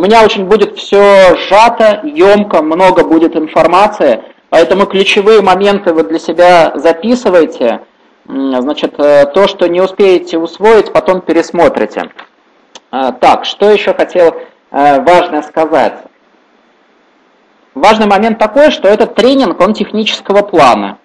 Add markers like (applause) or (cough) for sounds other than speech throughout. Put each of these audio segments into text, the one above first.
У меня очень будет все сжато, емко, много будет информации, поэтому ключевые моменты вы для себя записывайте. Значит, э, то, что не успеете усвоить, потом пересмотрите. А, так, что еще хотел э, важно сказать. Важный момент такой, что этот тренинг, он технического плана.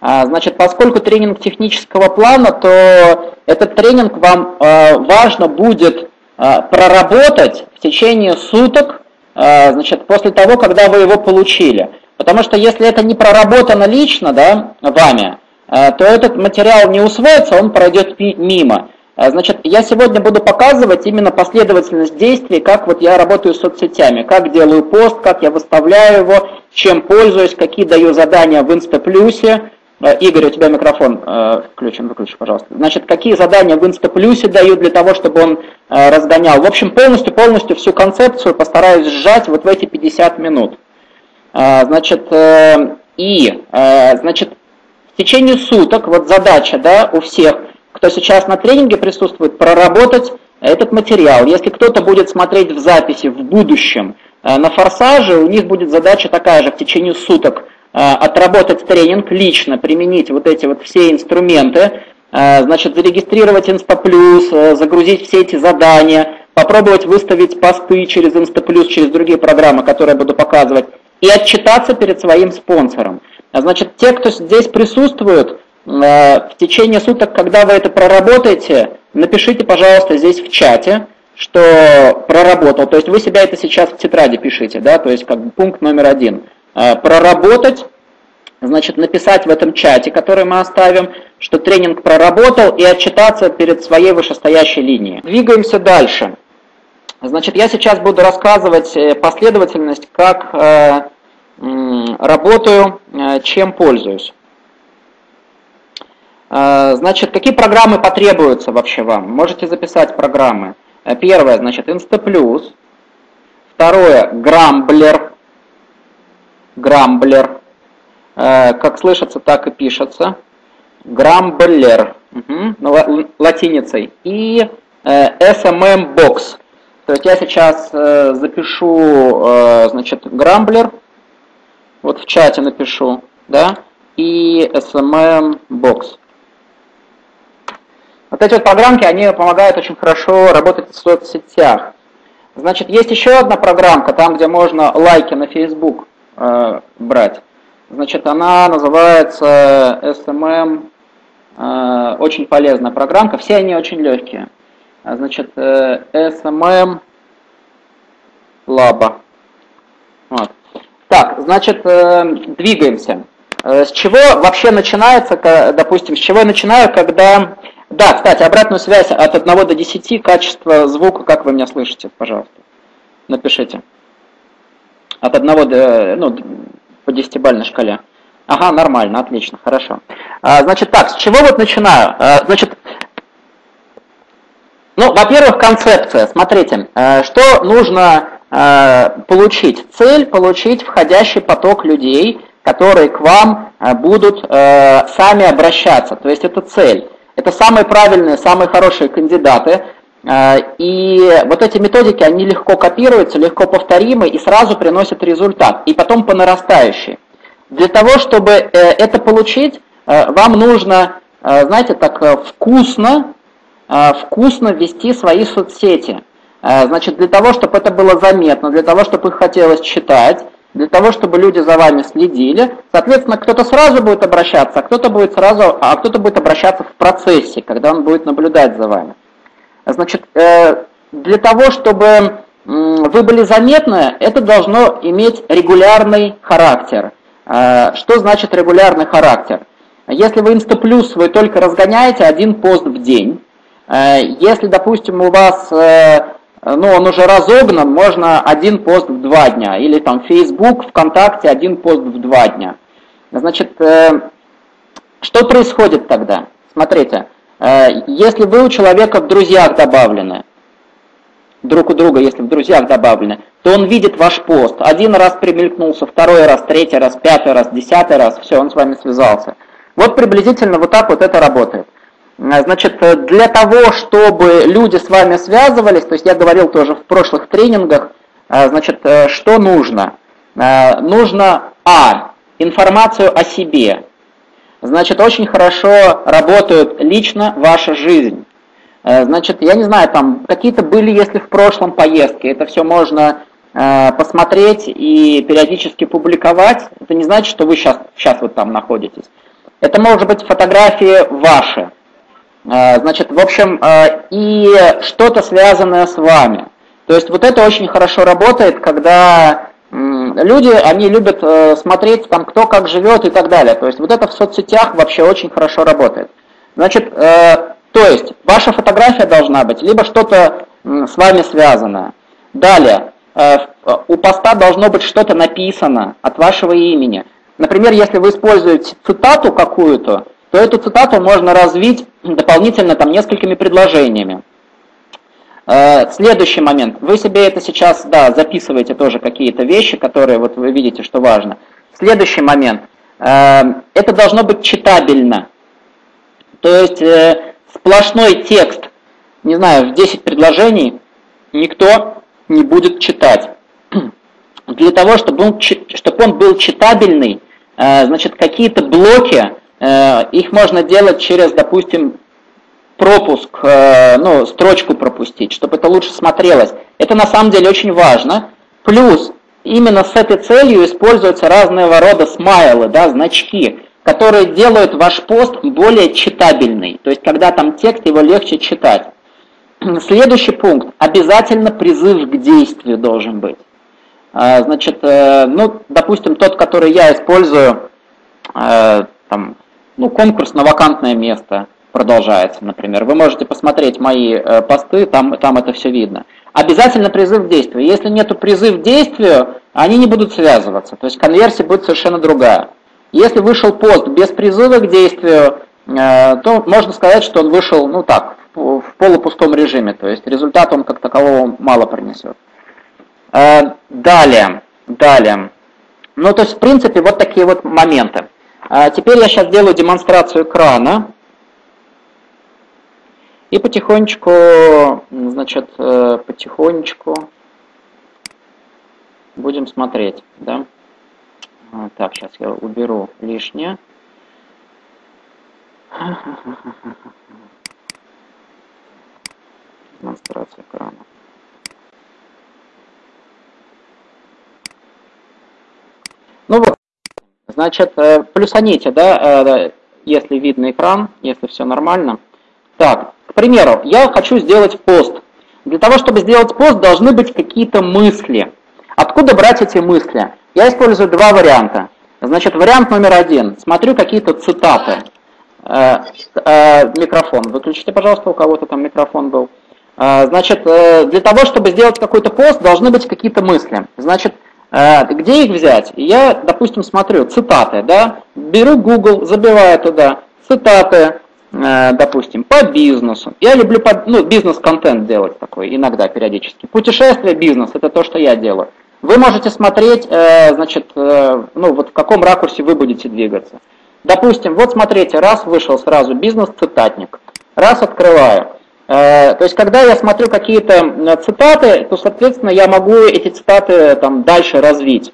А, значит, поскольку тренинг технического плана, то этот тренинг вам э, важно будет проработать в течение суток, значит, после того, когда вы его получили. Потому что если это не проработано лично да, вами, Э, то этот материал не усвоится, он пройдет мимо. Значит, я сегодня буду показывать именно последовательность действий, как вот я работаю с соцсетями, как делаю пост, как я выставляю его, чем пользуюсь, какие даю задания в Инстаплюсе. Э, Игорь, у тебя микрофон включен, выключи, пожалуйста. Значит, какие задания в Инстаплюсе даю для того, чтобы он разгонял. В общем, полностью-полностью всю концепцию постараюсь сжать вот в эти 50 минут. Значит, и, значит, в течение суток, вот задача да, у всех, кто сейчас на тренинге присутствует, проработать этот материал. Если кто-то будет смотреть в записи в будущем э, на форсаже, у них будет задача такая же в течение суток э, отработать тренинг лично, применить вот эти вот все инструменты, э, значит, зарегистрировать Инстаплюс, загрузить все эти задания, попробовать выставить посты через Инстаплюс, через другие программы, которые я буду показывать, и отчитаться перед своим спонсором. А значит, те, кто здесь присутствует, в течение суток, когда вы это проработаете, напишите, пожалуйста, здесь в чате, что проработал. То есть вы себя это сейчас в тетради пишите, да, то есть как бы пункт номер один. Э, проработать, значит, написать в этом чате, который мы оставим, что тренинг проработал, и отчитаться перед своей вышестоящей линией. Двигаемся дальше. Значит, я сейчас буду рассказывать э, последовательность, как работаю, э, чем пользуюсь. Значит, какие программы потребуются вообще вам? Можете записать программы. Первое, значит, Instaplus. Второе, Грамблер. Грамблер. Как слышится, так и пишется. Грамблер. Угу, латиницей. И SMM Box. То есть я сейчас запишу, значит, Грамблер вот в чате напишу, да, и SMM Box. Вот эти вот программки, они помогают очень хорошо работать в соцсетях. Значит, есть еще одна программка, там, где можно лайки на Facebook э, брать. Значит, она называется SMM, э, очень полезная программка, все они очень легкие. Значит, э, SMM Laba. Вот. Так, значит, э, двигаемся. Э, с чего вообще начинается, допустим, с чего я начинаю, когда... Да, кстати, обратную связь от 1 до 10, качество звука, как вы меня слышите, пожалуйста, напишите. От 1 до, ну, по 10-бальной шкале. Ага, нормально, отлично, хорошо. А, значит, так, с чего вот начинаю? А, значит, ну, во-первых, концепция. Смотрите, что нужно Э, получить цель, получить входящий поток людей, которые к вам э, будут сами обращаться. То есть это цель. Это самые правильные, самые хорошие кандидаты. И вот эти методики, они легко копируются, легко повторимы и сразу приносят результат. И потом по нарастающей. Для того, чтобы это получить, вам нужно, знаете, так вкусно, вкусно вести свои соцсети. А, значит, для того, чтобы это было заметно, для того, чтобы их хотелось читать, для того, чтобы люди за вами следили, соответственно, кто-то сразу будет обращаться, а кто-то будет сразу, а кто-то будет обращаться в процессе, когда он будет наблюдать за вами. Значит, э, для того, чтобы вы были заметны, это должно иметь регулярный характер. А, что значит регулярный характер? Если вы Инстаплюс, вы только разгоняете один пост в день. Э, если, допустим, у вас э, ну, он уже разогнан, можно один пост в два дня. Или там Facebook, ВКонтакте, один пост в два дня. Значит, э, что происходит тогда? Смотрите, э, если вы у человека в друзьях добавлены, друг у друга, если в друзьях добавлены, то он видит ваш пост. Один раз примелькнулся, второй раз, третий раз, пятый раз, десятый раз, все, он с вами связался. Вот приблизительно вот так вот это работает. Э, значит, э, для того, чтобы люди с вами связывались, то есть я говорил тоже в прошлых тренингах, Значит, что нужно? Нужно, а, информацию о себе. Значит, очень хорошо работает лично ваша жизнь. Значит, я не знаю, там какие-то были, если в прошлом поездки, это все можно посмотреть и периодически публиковать. Это не значит, что вы сейчас, сейчас вот там находитесь. Это может быть фотографии ваши. Э, значит, в общем, э, и что-то связанное с вами. То есть вот это очень хорошо работает, когда люди, они любят э, смотреть, там, кто как живет и так далее. То есть вот это в соцсетях вообще очень хорошо работает. Значит, то есть ваша фотография должна быть, либо что-то с вами связанное. Далее, у поста должно быть что-то написано от вашего имени. Например, если вы используете цитату какую-то, то эту цитату можно развить дополнительно там несколькими предложениями. Э, следующий момент. Вы себе это сейчас, да, записываете тоже какие-то вещи, которые вот вы видите, что важно. Следующий момент. Э, это должно быть читабельно. То есть э, сплошной текст, не знаю, в 10 предложений никто не будет читать. (clears throat) Для того, чтобы он, чтобы он был читабельный, значит, какие-то блоки их можно делать через, допустим, пропуск, э, ну, строчку пропустить, чтобы это лучше смотрелось. Это на самом деле очень важно. Плюс именно с этой целью используются разного рода смайлы, да, значки, которые делают ваш пост более читабельный. То есть, когда там текст, его легче читать. Следующий пункт. Обязательно призыв к действию должен быть. Э, значит, ну, допустим, тот, который я использую, там, ну, конкурс на вакантное место продолжается, например. Вы можете посмотреть мои э, посты, там, там это все видно. Обязательно призыв к действию. Если нету призыв к действию, они не будут связываться. То есть конверсия будет совершенно другая. Если вышел пост без призыва к действию, э, то можно сказать, что он вышел, ну так, в, полупустом режиме. То есть результат он как такового мало принесет. Э, далее, далее. Ну, то есть, в принципе, вот такие вот моменты. Теперь я сейчас сделаю демонстрацию экрана. И потихонечку, значит, э, потихонечку будем смотреть, да. Так, сейчас я уберу лишнее. (laughs) Демонстрация экрана. Ну вот, Значит, э, плюсаните, да, э, если видно экран, если все нормально. Так, примеру, я хочу сделать пост. Для того, чтобы сделать пост, должны быть какие-то мысли. Откуда брать эти мысли? Я использую два варианта. Значит, вариант номер один. Смотрю какие-то цитаты. Э, микрофон. Выключите, пожалуйста, у кого-то там микрофон был. Значит, для того, чтобы сделать какой-то пост, должны быть какие-то мысли. Значит, Э, где их взять? Я, допустим, смотрю цитаты, да, беру Google, забиваю туда цитаты, э, допустим, по бизнесу. Я люблю ну, бизнес-контент делать такой иногда, периодически. Путешествие, бизнес – это то, что я делаю. Вы можете смотреть, э, значит, ну вот в каком ракурсе вы будете двигаться. Допустим, вот смотрите, раз вышел сразу бизнес-цитатник, раз открываю – Э, то есть, когда я смотрю какие-то цитаты, то, соответственно, я могу эти цитаты там дальше развить.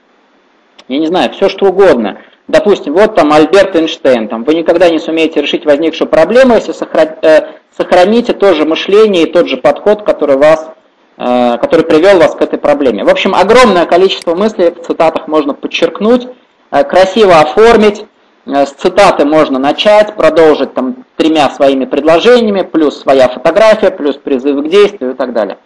Я не знаю, все что угодно. Допустим, вот там Альберт Эйнштейн, там, вы никогда не сумеете решить возникшую проблему, если э, сохраните то же мышление и тот же подход, который, вас, э, который привел вас к этой проблеме. В общем, огромное количество мыслей в цитатах можно подчеркнуть, красиво оформить, Э, с цитаты можно начать, продолжить там тремя своими предложениями, плюс своя фотография, плюс призыв к действию и так далее.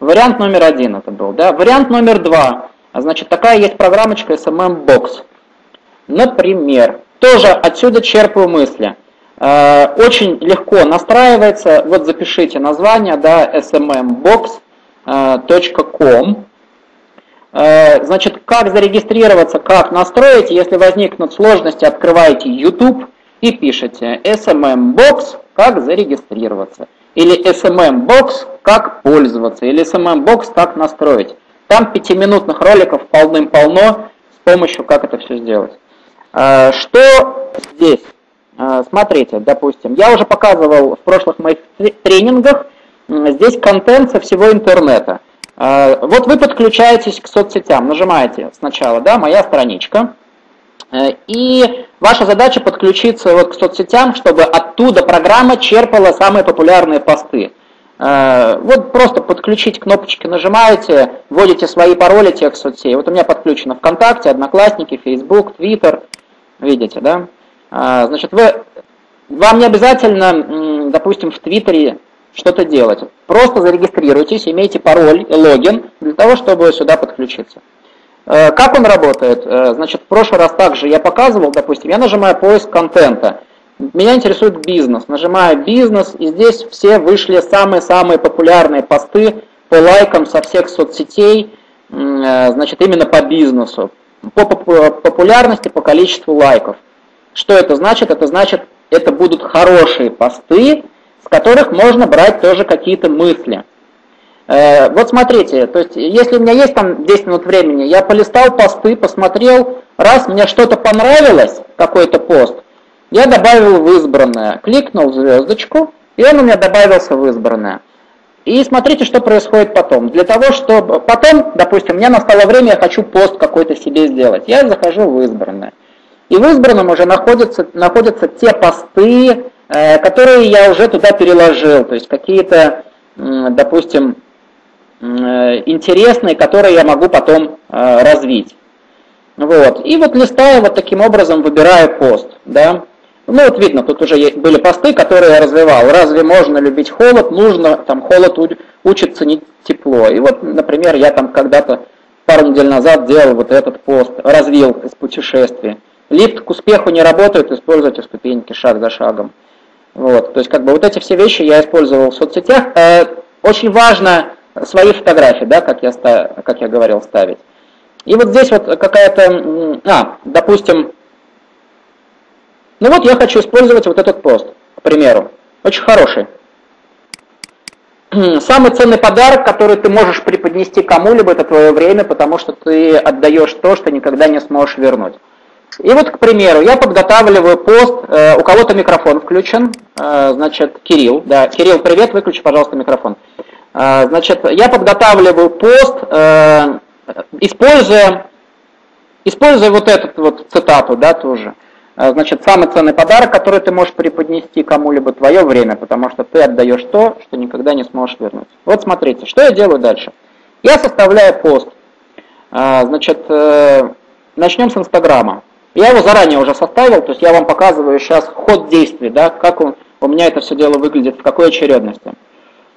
Вариант номер один это был. Да? Вариант номер два. Значит, такая есть программочка SMM Box. Например, тоже отсюда черпаю мысли. Э, очень легко настраивается, вот запишите название, да, smmbox.com. Э, значит, как зарегистрироваться, как настроить, если возникнут сложности, открываете YouTube и пишете SMM-бокс, как зарегистрироваться. Или SMM-бокс, как пользоваться. Или SMM-бокс, как настроить. Там пятиминутных роликов полным-полно с помощью, как это все сделать. Э, что здесь? Э, смотрите, допустим, я уже показывал в прошлых моих тренингах, здесь контент со всего интернета. Вот вы подключаетесь к соцсетям, нажимаете сначала, да, моя страничка, и ваша задача подключиться вот к соцсетям, чтобы оттуда программа черпала самые популярные посты. Вот просто подключить кнопочки нажимаете, вводите свои пароли тех соцсетей. Вот у меня подключено ВКонтакте, Одноклассники, Facebook, Twitter, видите, да? Значит, вы, вам не обязательно, допустим, в Твиттере что-то делать. Просто зарегистрируйтесь, имейте пароль и логин для того, чтобы сюда подключиться. Э, как он работает? Э, значит, в прошлый раз также я показывал, допустим, я нажимаю поиск контента. Меня интересует бизнес. Нажимаю бизнес, и здесь все вышли самые-самые популярные посты по лайкам со всех соцсетей, э, значит, именно по бизнесу. По популярности, по количеству лайков. Что это значит? Это значит, это будут хорошие посты, с которых можно брать тоже какие-то мысли. Э, вот смотрите, то есть если у меня есть там 10 минут времени, я полистал посты, посмотрел, раз мне что-то понравилось, какой-то пост, я добавил в избранное, кликнул звездочку, и он у меня добавился в избранное. И смотрите, что происходит потом. Для того, чтобы потом, допустим, мне настало время, я хочу пост какой-то себе сделать. Я захожу в избранное. И в избранном уже находятся, находятся те посты, э, которые я уже туда переложил. То есть какие-то, допустим, э, интересные, которые я могу потом э, развить. Вот. И вот листая вот таким образом выбираю пост. Да? Ну вот видно, тут уже были посты, которые я развивал. Разве можно любить холод? Нужно, там холод учит ценить тепло. И вот, например, я там когда-то пару недель назад делал вот этот пост, развил из путешествия. Лифт к успеху не работает, используйте ступеньки шаг за шагом. Вот, то есть как бы вот эти все вещи я использовал в соцсетях. Э, очень важно свои фотографии, да, как я, как я говорил, ставить. И вот здесь вот какая-то, а, допустим, ну вот я хочу использовать вот этот пост, к примеру. Очень хороший. (clears throat) Самый ценный подарок, который ты можешь преподнести кому-либо, это твое время, потому что ты отдаешь то, что никогда не сможешь вернуть. И вот, к примеру, я подготавливаю пост, э, у кого-то микрофон включен, э, значит, Кирилл, да, Кирилл, привет, выключи, пожалуйста, микрофон. Э, значит, я подготавливаю пост, э, используя, используя вот эту вот цитату, да, тоже. Э, значит, самый ценный подарок, который ты можешь преподнести кому-либо, твое время, потому что ты отдаешь то, что никогда не сможешь вернуть. Вот смотрите, что я делаю дальше. Я составляю пост. Э, значит, э, начнем с Инстаграма. Я его заранее уже составил, то есть я вам показываю сейчас ход действий, да, как он, у меня это все дело выглядит, в какой очередности.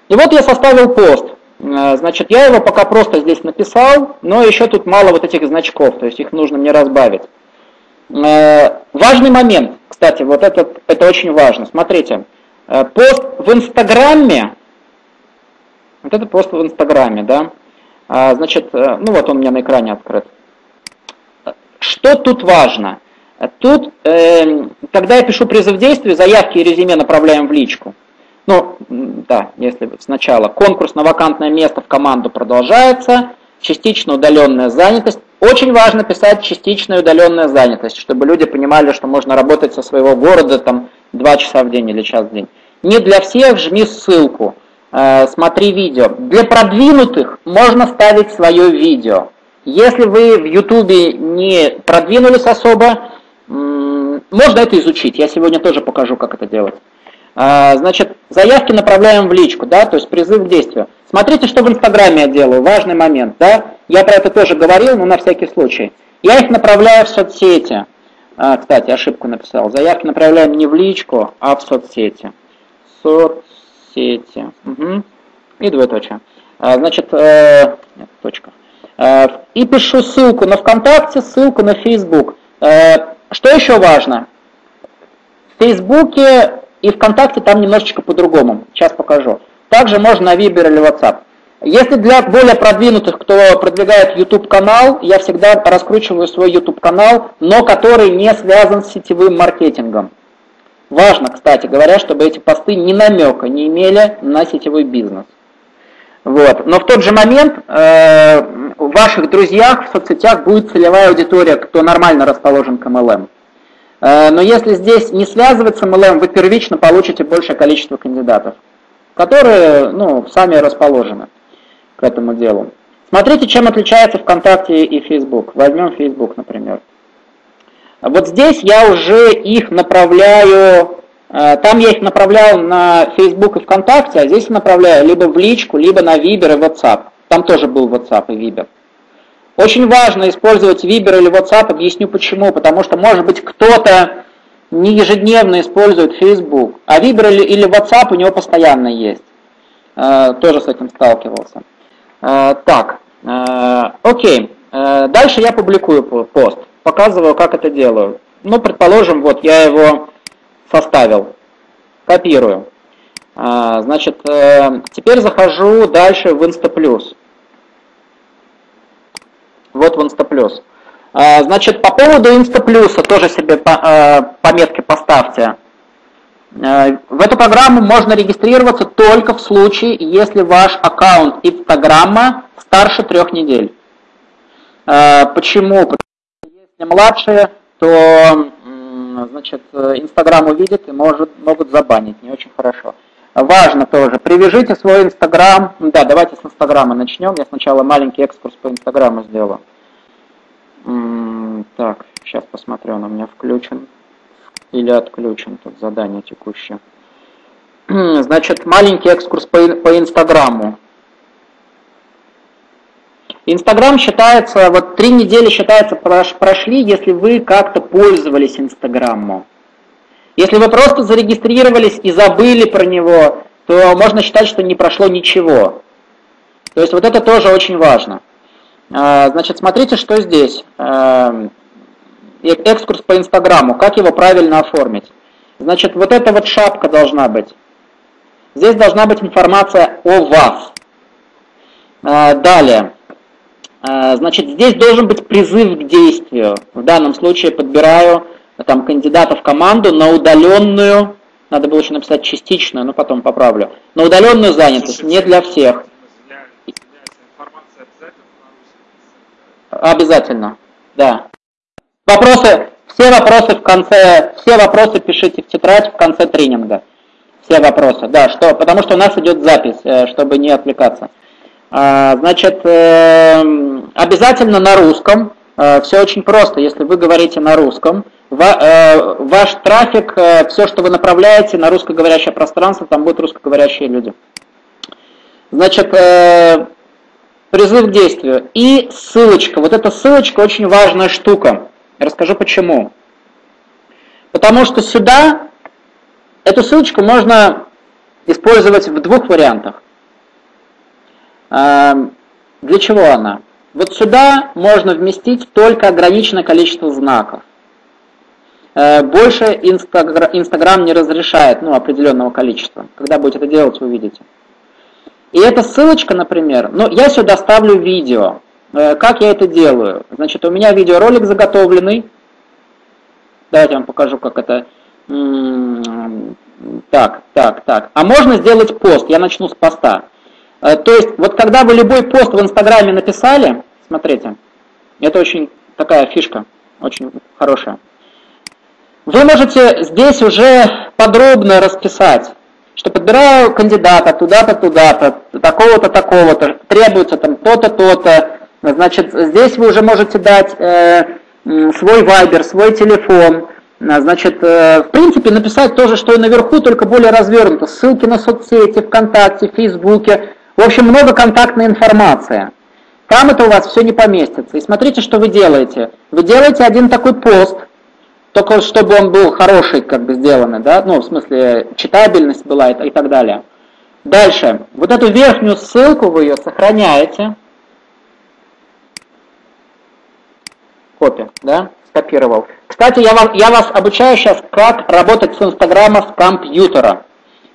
И вот я составил пост. Э, значит, я его пока просто здесь написал, но еще тут мало вот этих значков, то есть их нужно мне разбавить. Э, важный момент, кстати, вот это, это очень важно. Смотрите, э, пост в Инстаграме, вот это пост в Инстаграме, да, значит, ну вот он у меня на экране открыт. Что тут важно? Тут, э, когда я пишу призыв действий, заявки и резюме направляем в личку. Ну, да, если сначала конкурс на вакантное место в команду продолжается, частично удаленная занятость. Очень важно писать частичная удаленная занятость, чтобы люди понимали, что можно работать со своего города там 2 часа в день или час в день. Не для всех жми ссылку, э, смотри видео. Для продвинутых можно ставить свое видео. Если вы в Ютубе не продвинулись особо, можно это изучить. Я сегодня тоже покажу, как это делать. А, значит, заявки направляем в личку, да, то есть призыв к действию. Смотрите, что в Инстаграме я делаю, важный момент, да. Я про это тоже говорил, но на всякий случай. Я их направляю в соцсети. А, кстати, ошибку написал. Заявки направляем не в личку, а в соцсети. Соцсети. Угу. И двоеточие. А, значит, э, нет, точка. Э, и пишу ссылку на ВКонтакте, ссылку на Facebook. Э, что еще важно? В Фейсбуке и ВКонтакте там немножечко по-другому. Сейчас покажу. Также можно на Viber или WhatsApp. Если для более продвинутых, кто продвигает YouTube канал, я всегда раскручиваю свой YouTube канал, но который не связан с сетевым маркетингом. Важно, кстати говоря, чтобы эти посты ни намека не имели на сетевой бизнес. Вот. Но в тот же момент э, в ваших друзьях в соцсетях будет целевая аудитория, кто нормально расположен к MLM. Э, но если здесь не связывать с MLM, вы первично получите большее количество кандидатов, которые ну, сами расположены. к этому делу. Смотрите, чем отличается ВКонтакте и Facebook. Возьмем Facebook, например. Вот здесь я уже их направляю, э, там я их направлял на Facebook и ВКонтакте, а здесь направляю либо в личку, либо на Viber и WhatsApp. Там тоже был WhatsApp и Viber. Очень важно использовать Viber или WhatsApp, объясню почему. Потому что, может быть, кто-то не ежедневно использует Facebook, а Viber или WhatsApp у него постоянно есть. Э, тоже с этим сталкивался. Э, так, окей. Дальше я публикую пост показываю, как это делаю. Ну, предположим, вот я его составил, копирую. А, значит, э, теперь захожу дальше в Instaplus. Вот в Instaplus. А, значит, по поводу Instaplus тоже себе э, пометки поставьте. Э, в эту программу можно регистрироваться только в случае, если ваш аккаунт Инстаграма старше трех недель. Почему? Если младшие, то значит, Инстаграм увидит и может, могут забанить, не очень хорошо. Важно тоже, привяжите свой Инстаграм, да, давайте с Инстаграма начнем, я сначала маленький экскурс по Инстаграму сделаю. Так, сейчас посмотрю, он у меня включен или отключен, тут задание текущее. (clears throat) Значит, маленький экскурс по, по Инстаграму. Инстаграм считается, вот три недели считается прошли, если вы как-то пользовались Инстаграмом. Если вы просто зарегистрировались и забыли про него, то можно считать, что не прошло ничего. То есть вот это тоже очень важно. А, значит, смотрите, что здесь. А, экскурс по Инстаграму, как его правильно оформить. Значит, вот эта вот шапка должна быть. Здесь должна быть информация о вас. А, далее. Значит, здесь должен быть призыв к действию. В данном случае подбираю там, кандидата в команду на удаленную, надо было еще написать частичную, но потом поправлю, на удаленную занятость, не для всех. Обязательно, да. Вопросы, все вопросы в конце, все вопросы пишите в тетрадь в конце тренинга. Все вопросы, да, что, потому что у нас идет запись, э, чтобы не отвлекаться. А, значит, эм, обязательно на русском. Э, все очень просто. Если вы говорите на русском, э, ваш трафик, э, все, что вы направляете на русскоговорящее пространство, там будут русскоговорящие люди. Значит, призыв к действию. И ссылочка. Вот эта ссылочка очень важная штука. Расскажу почему. Потому что сюда эту ссылочку можно использовать в двух вариантах. Эм, для чего она? Вот сюда можно вместить только ограниченное количество знаков. Э, больше Инстаграм не разрешает ну, определенного количества. Когда будете это делать, вы увидите. И эта ссылочка, например, ну, я сюда ставлю видео. Э, как я это делаю? Значит, у меня видеоролик заготовленный. Давайте я вам покажу, как это... Так, так, так. А можно сделать пост. Я начну с поста. Э, то есть, вот когда вы любой пост в Инстаграме написали, смотрите, это очень такая фишка, очень хорошая. Вы можете здесь уже подробно расписать, что подбираю кандидата туда-то, туда-то, такого-то, такого-то, требуется там то-то, то-то. Значит, здесь вы уже можете дать э, свой вайбер, свой телефон, Значит, э, в принципе, написать то же, что и наверху, только более развернуто. Ссылки на соцсети, ВКонтакте, Фейсбуке, в общем, много контактной информации. Там это у вас все не поместится. И смотрите, что вы делаете. Вы делаете один такой пост, только чтобы он был хороший, как бы сделанный, да, ну, в смысле, читабельность была и, и так далее. Дальше. Вот эту верхнюю ссылку вы ее сохраняете. Копия, да, скопировал. Кстати, я, вам, я вас обучаю сейчас, как работать с Инстаграма с компьютера.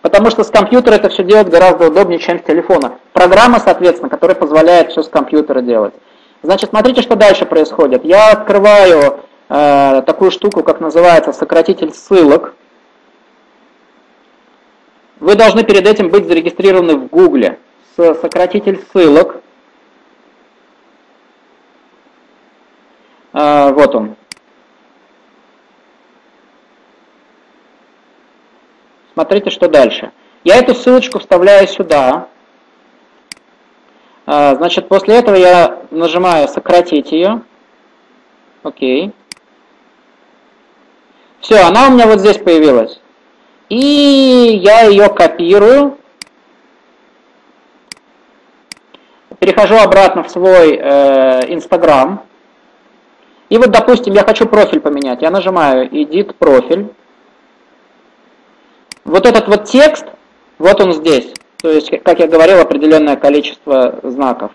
Потому что с компьютера это все делать гораздо удобнее, чем с телефона. Программа, соответственно, которая позволяет все с компьютера делать. Значит, смотрите, что дальше происходит. Я открываю э, такую штуку, как называется сократитель ссылок. Вы должны перед этим быть зарегистрированы в Гугле. Сократитель ссылок. Э, вот он. Смотрите, что дальше. Я эту ссылочку вставляю сюда. Значит, после этого я нажимаю «Сократить ее». Окей. Все, она у меня вот здесь появилась. И я ее копирую. Перехожу обратно в свой э, и вот, допустим, я хочу профиль поменять. Я нажимаю «Edit профиль». Вот этот вот текст, вот он здесь. То есть, как я говорил, определенное количество знаков.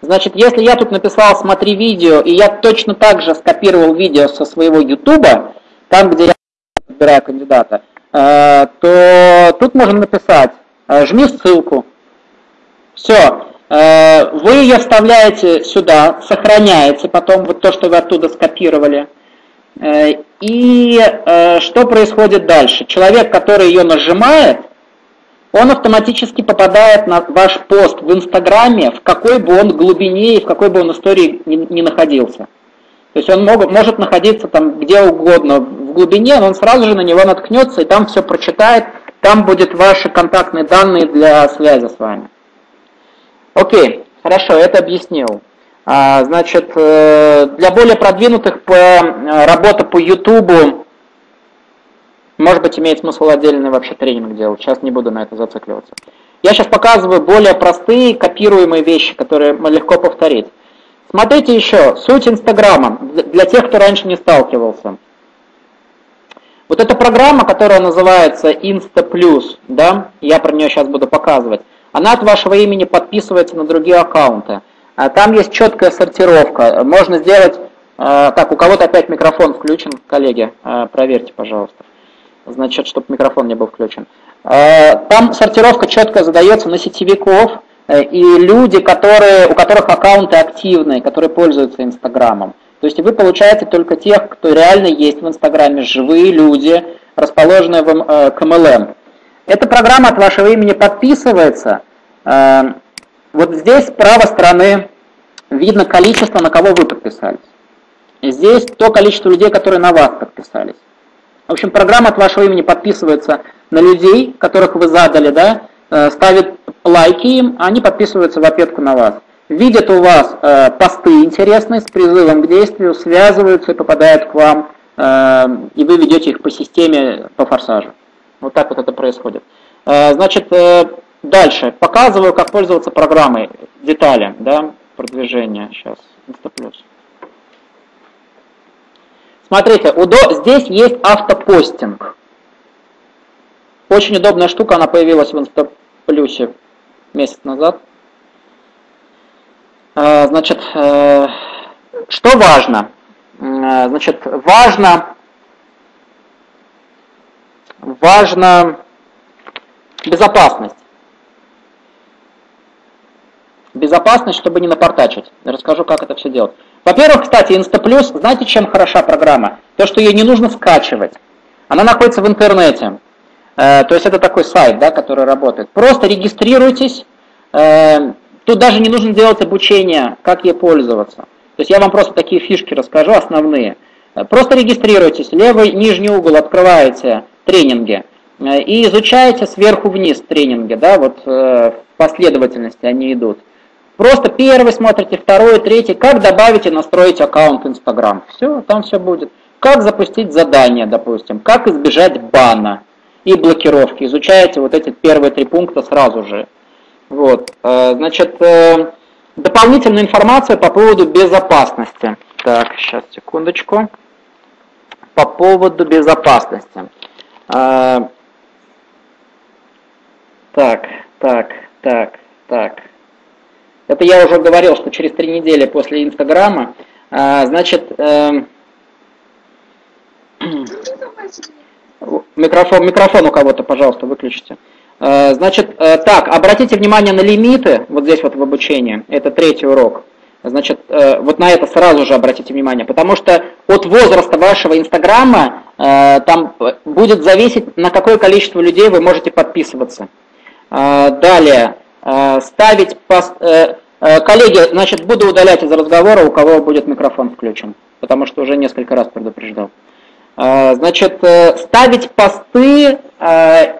Значит, если я тут написал «смотри видео», и я точно так же скопировал видео со своего YouTube, там, где я выбираю кандидата, э, то тут можно написать э, «жми ссылку». Все, э, вы ее вставляете сюда, сохраняете потом вот то, что вы оттуда скопировали. И что происходит дальше? Человек, который ее нажимает, он автоматически попадает на ваш пост в Инстаграме, в какой бы он глубине и в какой бы он истории ни, находился. То есть он мог, может находиться там где угодно в глубине, но он сразу же на него наткнется и там все прочитает, там будет ваши контактные данные для связи с вами. Окей, хорошо, это объяснил. А, значит, э, для более продвинутых по, э, работа по YouTube может быть, имеет смысл отдельный вообще тренинг делать. Сейчас не буду на это зацикливаться. Я сейчас показываю более простые копируемые вещи, которые легко повторить. Смотрите еще, суть Инстаграма, для тех, кто раньше не сталкивался. Вот эта программа, которая называется Insta Plus, да, я про нее сейчас буду показывать, она от вашего имени подписывается на другие аккаунты. А там есть четкая сортировка. Можно сделать, э, так, у кого-то опять микрофон включен, коллеги, э, проверьте, пожалуйста значит, чтобы микрофон не был включен. А, там сортировка четко задается на сетевиков э, и люди, которые, у которых аккаунты активные, которые пользуются Инстаграмом. То есть вы получаете только тех, кто реально есть в Инстаграме, живые люди, расположенные в э, КМЛМ. Эта программа от вашего имени подписывается. Э, вот здесь с правой стороны видно количество, на кого вы подписались. Здесь то количество людей, которые на вас подписались. В общем, программа от вашего имени подписывается на людей, которых вы задали, да, э, ставит лайки им, а они подписываются в ответку на вас. Видят у вас э, посты интересные с призывом к действию, связываются и попадают к вам, э, и вы ведете их по системе, по форсажу. Вот так вот это происходит. Э, значит, э, дальше. Показываю, как пользоваться программой, детали, да, продвижения. Сейчас, Инстаплюс. Смотрите, здесь есть автопостинг. Очень удобная штука, она появилась в Инстаплюсе месяц назад. А, значит, э, что важно? Э, значит, важно, важно безопасность. Безопасность, чтобы не напортачить. Расскажу, как это все делать. Во-первых, кстати, Инстаплюс, знаете, чем хороша программа? То, что ее не нужно скачивать. Она находится в интернете. Э, то есть это такой сайт, да, который работает. Просто регистрируйтесь. Э, тут даже не нужно делать обучение, как ей пользоваться. То есть я вам просто такие фишки расскажу, основные. Э, просто регистрируйтесь, левый нижний угол открываете тренинги и изучаете сверху вниз тренинги, да, вот в последовательности они идут. Просто первый смотрите, второй, третий. Как добавить и настроить аккаунт Инстаграм. Все, там все будет. Как запустить задание, допустим. Как избежать бана и блокировки. Изучаете вот эти первые три пункта сразу же. Вот. Э, значит, э, дополнительная информация по поводу безопасности. Так, сейчас, секундочку. По поводу безопасности. Э, так, так, так, так. Это я уже говорил, что через три недели после Инстаграма, значит, (clears throat) э, микрофон, микрофон у кого-то, пожалуйста, выключите. Э, значит, э, так, обратите внимание на лимиты, вот здесь вот в обучении, это третий урок. Значит, вот на это сразу же обратите внимание, потому что от возраста вашего Инстаграма там будет зависеть, на какое количество людей вы можете подписываться. Далее, Э, ставить... Э, э, коллеги, значит, буду удалять из разговора, у кого будет микрофон включен, потому что уже несколько раз предупреждал. Значит, ставить посты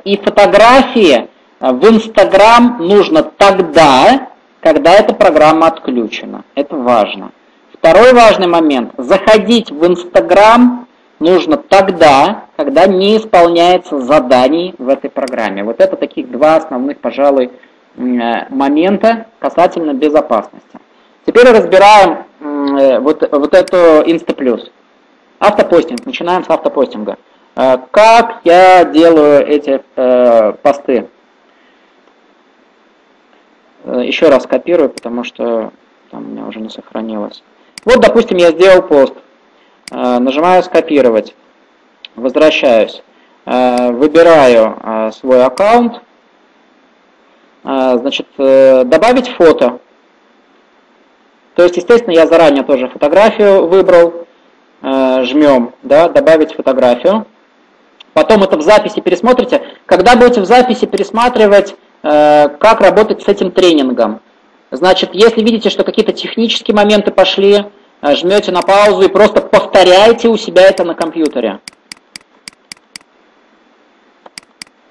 и фотографии в Инстаграм нужно тогда, когда эта программа отключена. Это важно. Второй важный момент. Заходить в Инстаграм нужно тогда, когда не исполняется заданий в этой программе. Вот это таких два основных, пожалуй, э, момента касательно безопасности. Теперь разбираем э, вот, вот эту Инстаплюс. Автопостинг. Начинаем с автопостинга. Э, как я делаю эти посты? Еще раз копирую, потому что там у меня уже не сохранилось. Вот, допустим, я сделал пост. Э, нажимаю «Скопировать», возвращаюсь, э, выбираю э, свой аккаунт, значит, добавить фото. То есть, естественно, я заранее тоже фотографию выбрал, жмем, да, добавить фотографию. Потом это в записи пересмотрите. Когда будете в записи пересматривать, как работать с этим тренингом. Значит, если видите, что какие-то технические моменты пошли, Э, жмете на паузу и просто повторяете у себя это на компьютере.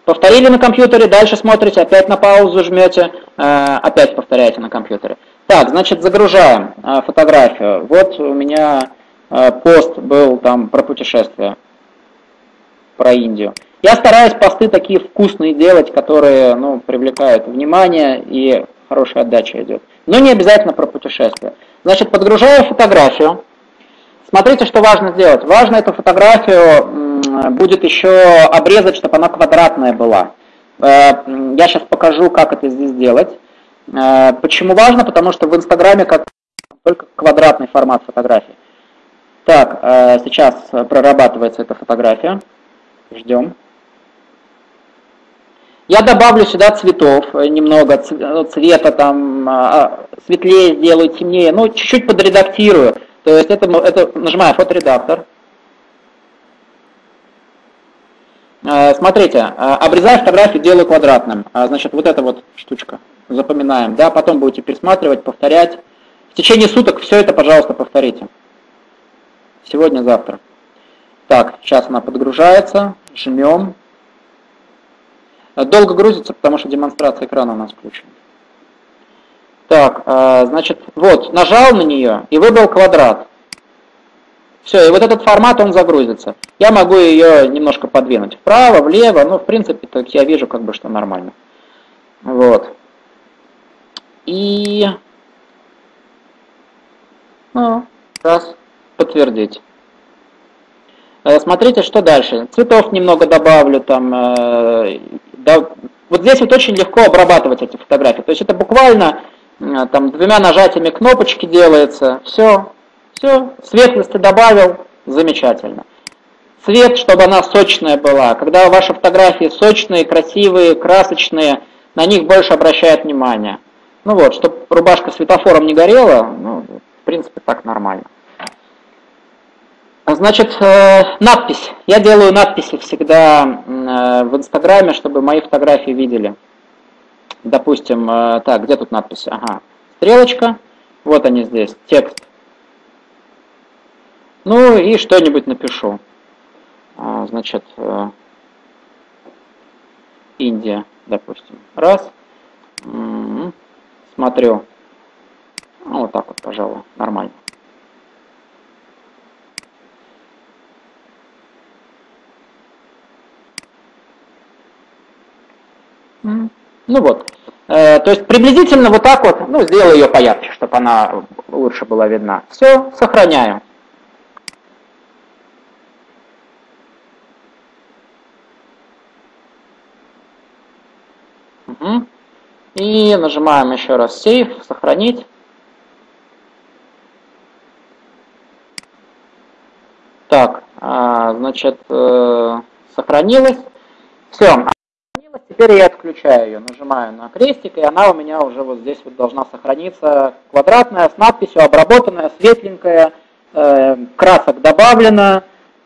Повторили на компьютере, дальше смотрите, опять на паузу жмете, э, опять повторяете на компьютере. Так, значит, загружаем э, фотографию. Вот у меня пост был там про путешествие, про Индию. Я стараюсь посты такие вкусные делать, которые ну, привлекают внимание и хорошая отдача идет. Но не обязательно про путешествие. Значит, подгружаю фотографию. Смотрите, что важно сделать. Важно эту фотографию будет еще обрезать, чтобы она квадратная была. Э, я сейчас покажу, как это здесь делать. Э, почему важно? Потому что в Инстаграме как только квадратный формат фотографии. Так, э, сейчас прорабатывается эта фотография. Ждем. Я добавлю сюда цветов, э, немного э, цвета, там, а, а, светлее сделаю, темнее, ну, чуть-чуть подредактирую. То есть это, это нажимаю фоторедактор. Смотрите, обрезаю фотографию, делаю квадратным. Значит, вот эта вот штучка. Запоминаем, да, потом будете пересматривать, повторять. В течение суток все это, пожалуйста, повторите. Сегодня, завтра. Так, сейчас она подгружается. Жмем. Долго грузится, потому что демонстрация экрана у нас включена. Так, а, значит, вот, нажал на нее и выбрал квадрат. Все, и вот этот формат, он загрузится. Я могу ее немножко подвинуть вправо, влево, ну, в принципе, так я вижу, как бы, что нормально. Вот. И... Ну, раз, подтвердить. Э, смотрите, что дальше. Цветов немного добавлю, там, э, да, вот здесь вот очень легко обрабатывать эти фотографии. То есть это буквально э, там двумя нажатиями кнопочки делается. Все, все, светлости добавил, замечательно. Цвет, чтобы она сочная была. Когда ваши фотографии сочные, красивые, красочные, на них больше обращают внимание. Ну вот, чтобы рубашка светофором не горела, ну, в принципе, так нормально. Значит, э, надпись. Я делаю надписи всегда э, в Инстаграме, чтобы мои фотографии видели. Допустим, э, так, где тут надпись? Ага, стрелочка. Вот они здесь, текст. Ну и что-нибудь напишу. А, значит, Индия, допустим. Раз. Смотрю. Ну, вот так вот, пожалуй, нормально. Ну вот. Э, то есть приблизительно вот так вот, ну, сделаю ее поярче, чтобы она лучше была видна. Все, сохраняю. Угу. И нажимаем еще раз Save, сохранить. Так, а, значит, э, сохранилось. Все. Теперь я отключаю ее, нажимаю на крестик, и она у меня уже вот здесь вот должна сохраниться. Квадратная, с надписью, обработанная, светленькая, э, красок добавлено.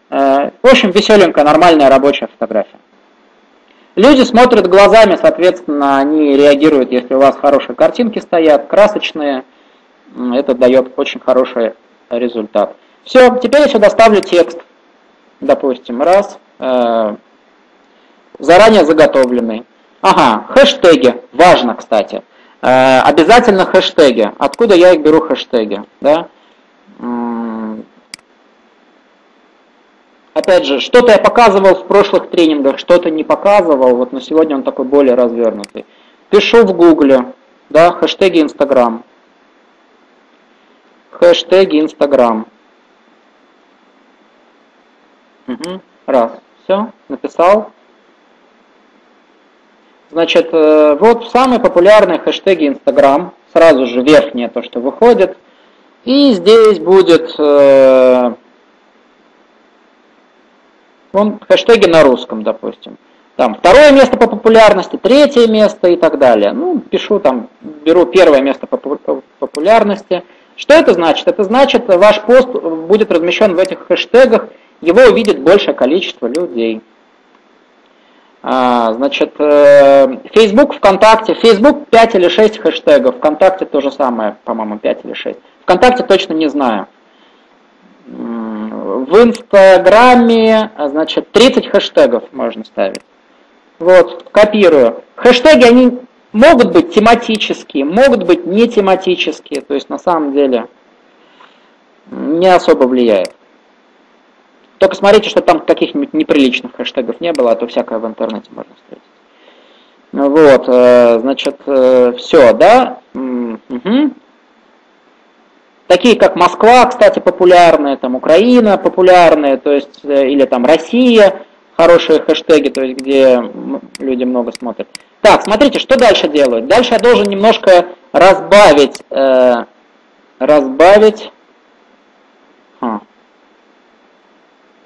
Э, в общем, веселенькая, нормальная рабочая фотография. Люди смотрят глазами, соответственно, они реагируют, если у вас хорошие картинки стоят, красочные. Это дает очень хороший результат. Все, теперь я сюда ставлю текст. Допустим, раз, э, заранее заготовленный. Ага, хэштеги, важно, кстати. Э, обязательно хэштеги. Откуда я их беру хэштеги? Да? Опять же, что-то я показывал в прошлых тренингах, что-то не показывал, вот на сегодня он такой более развернутый. Пишу в гугле, да, хэштеги Инстаграм. Хэштеги Инстаграм. Угу. Раз. Все, написал. Значит, э, вот самые популярные хэштеги Инстаграм. Сразу же верхнее то, что выходит. И здесь будет э, вон, хэштеги на русском, допустим. Там второе место по популярности, третье место и так далее. Ну, пишу там, беру первое место по популярности. Что это значит? Это значит, ваш пост будет размещен в этих хэштегах, его увидит большее количество людей. А, значит, э, Facebook, ВКонтакте. Facebook 5 или 6 хэштегов. ВКонтакте то же самое, по-моему, 5 или 6. ВКонтакте точно не знаю. В Инстаграме, значит, 30 хэштегов можно ставить. Вот, копирую. Хэштеги, они могут быть тематические, могут быть не тематические. То есть, на самом деле, не особо влияет. Только смотрите, что там каких-нибудь неприличных хэштегов не было, а то всякое в интернете можно встретить. Вот, э, значит, э, все, да? Угу. Такие как Москва, кстати, популярные, там Украина популярные, то есть, э, или там Россия, хорошие хэштеги, то есть, где люди много смотрят. Так, смотрите, что дальше делают. Дальше я должен немножко разбавить, э, разбавить, а,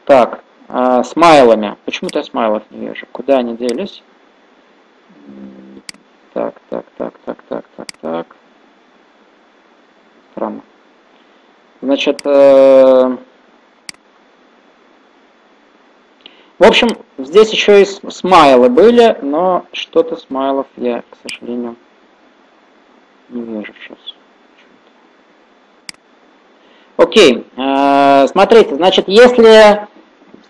так, а, смайлами. Почему-то я смайлов не вижу. Куда они делись? Так, так, так, так, так, так, так. Странно. Значит, э, в общем, здесь еще и смайлы были, но что-то смайлов я, к сожалению, не вижу сейчас. Окей, э, смотрите, значит, если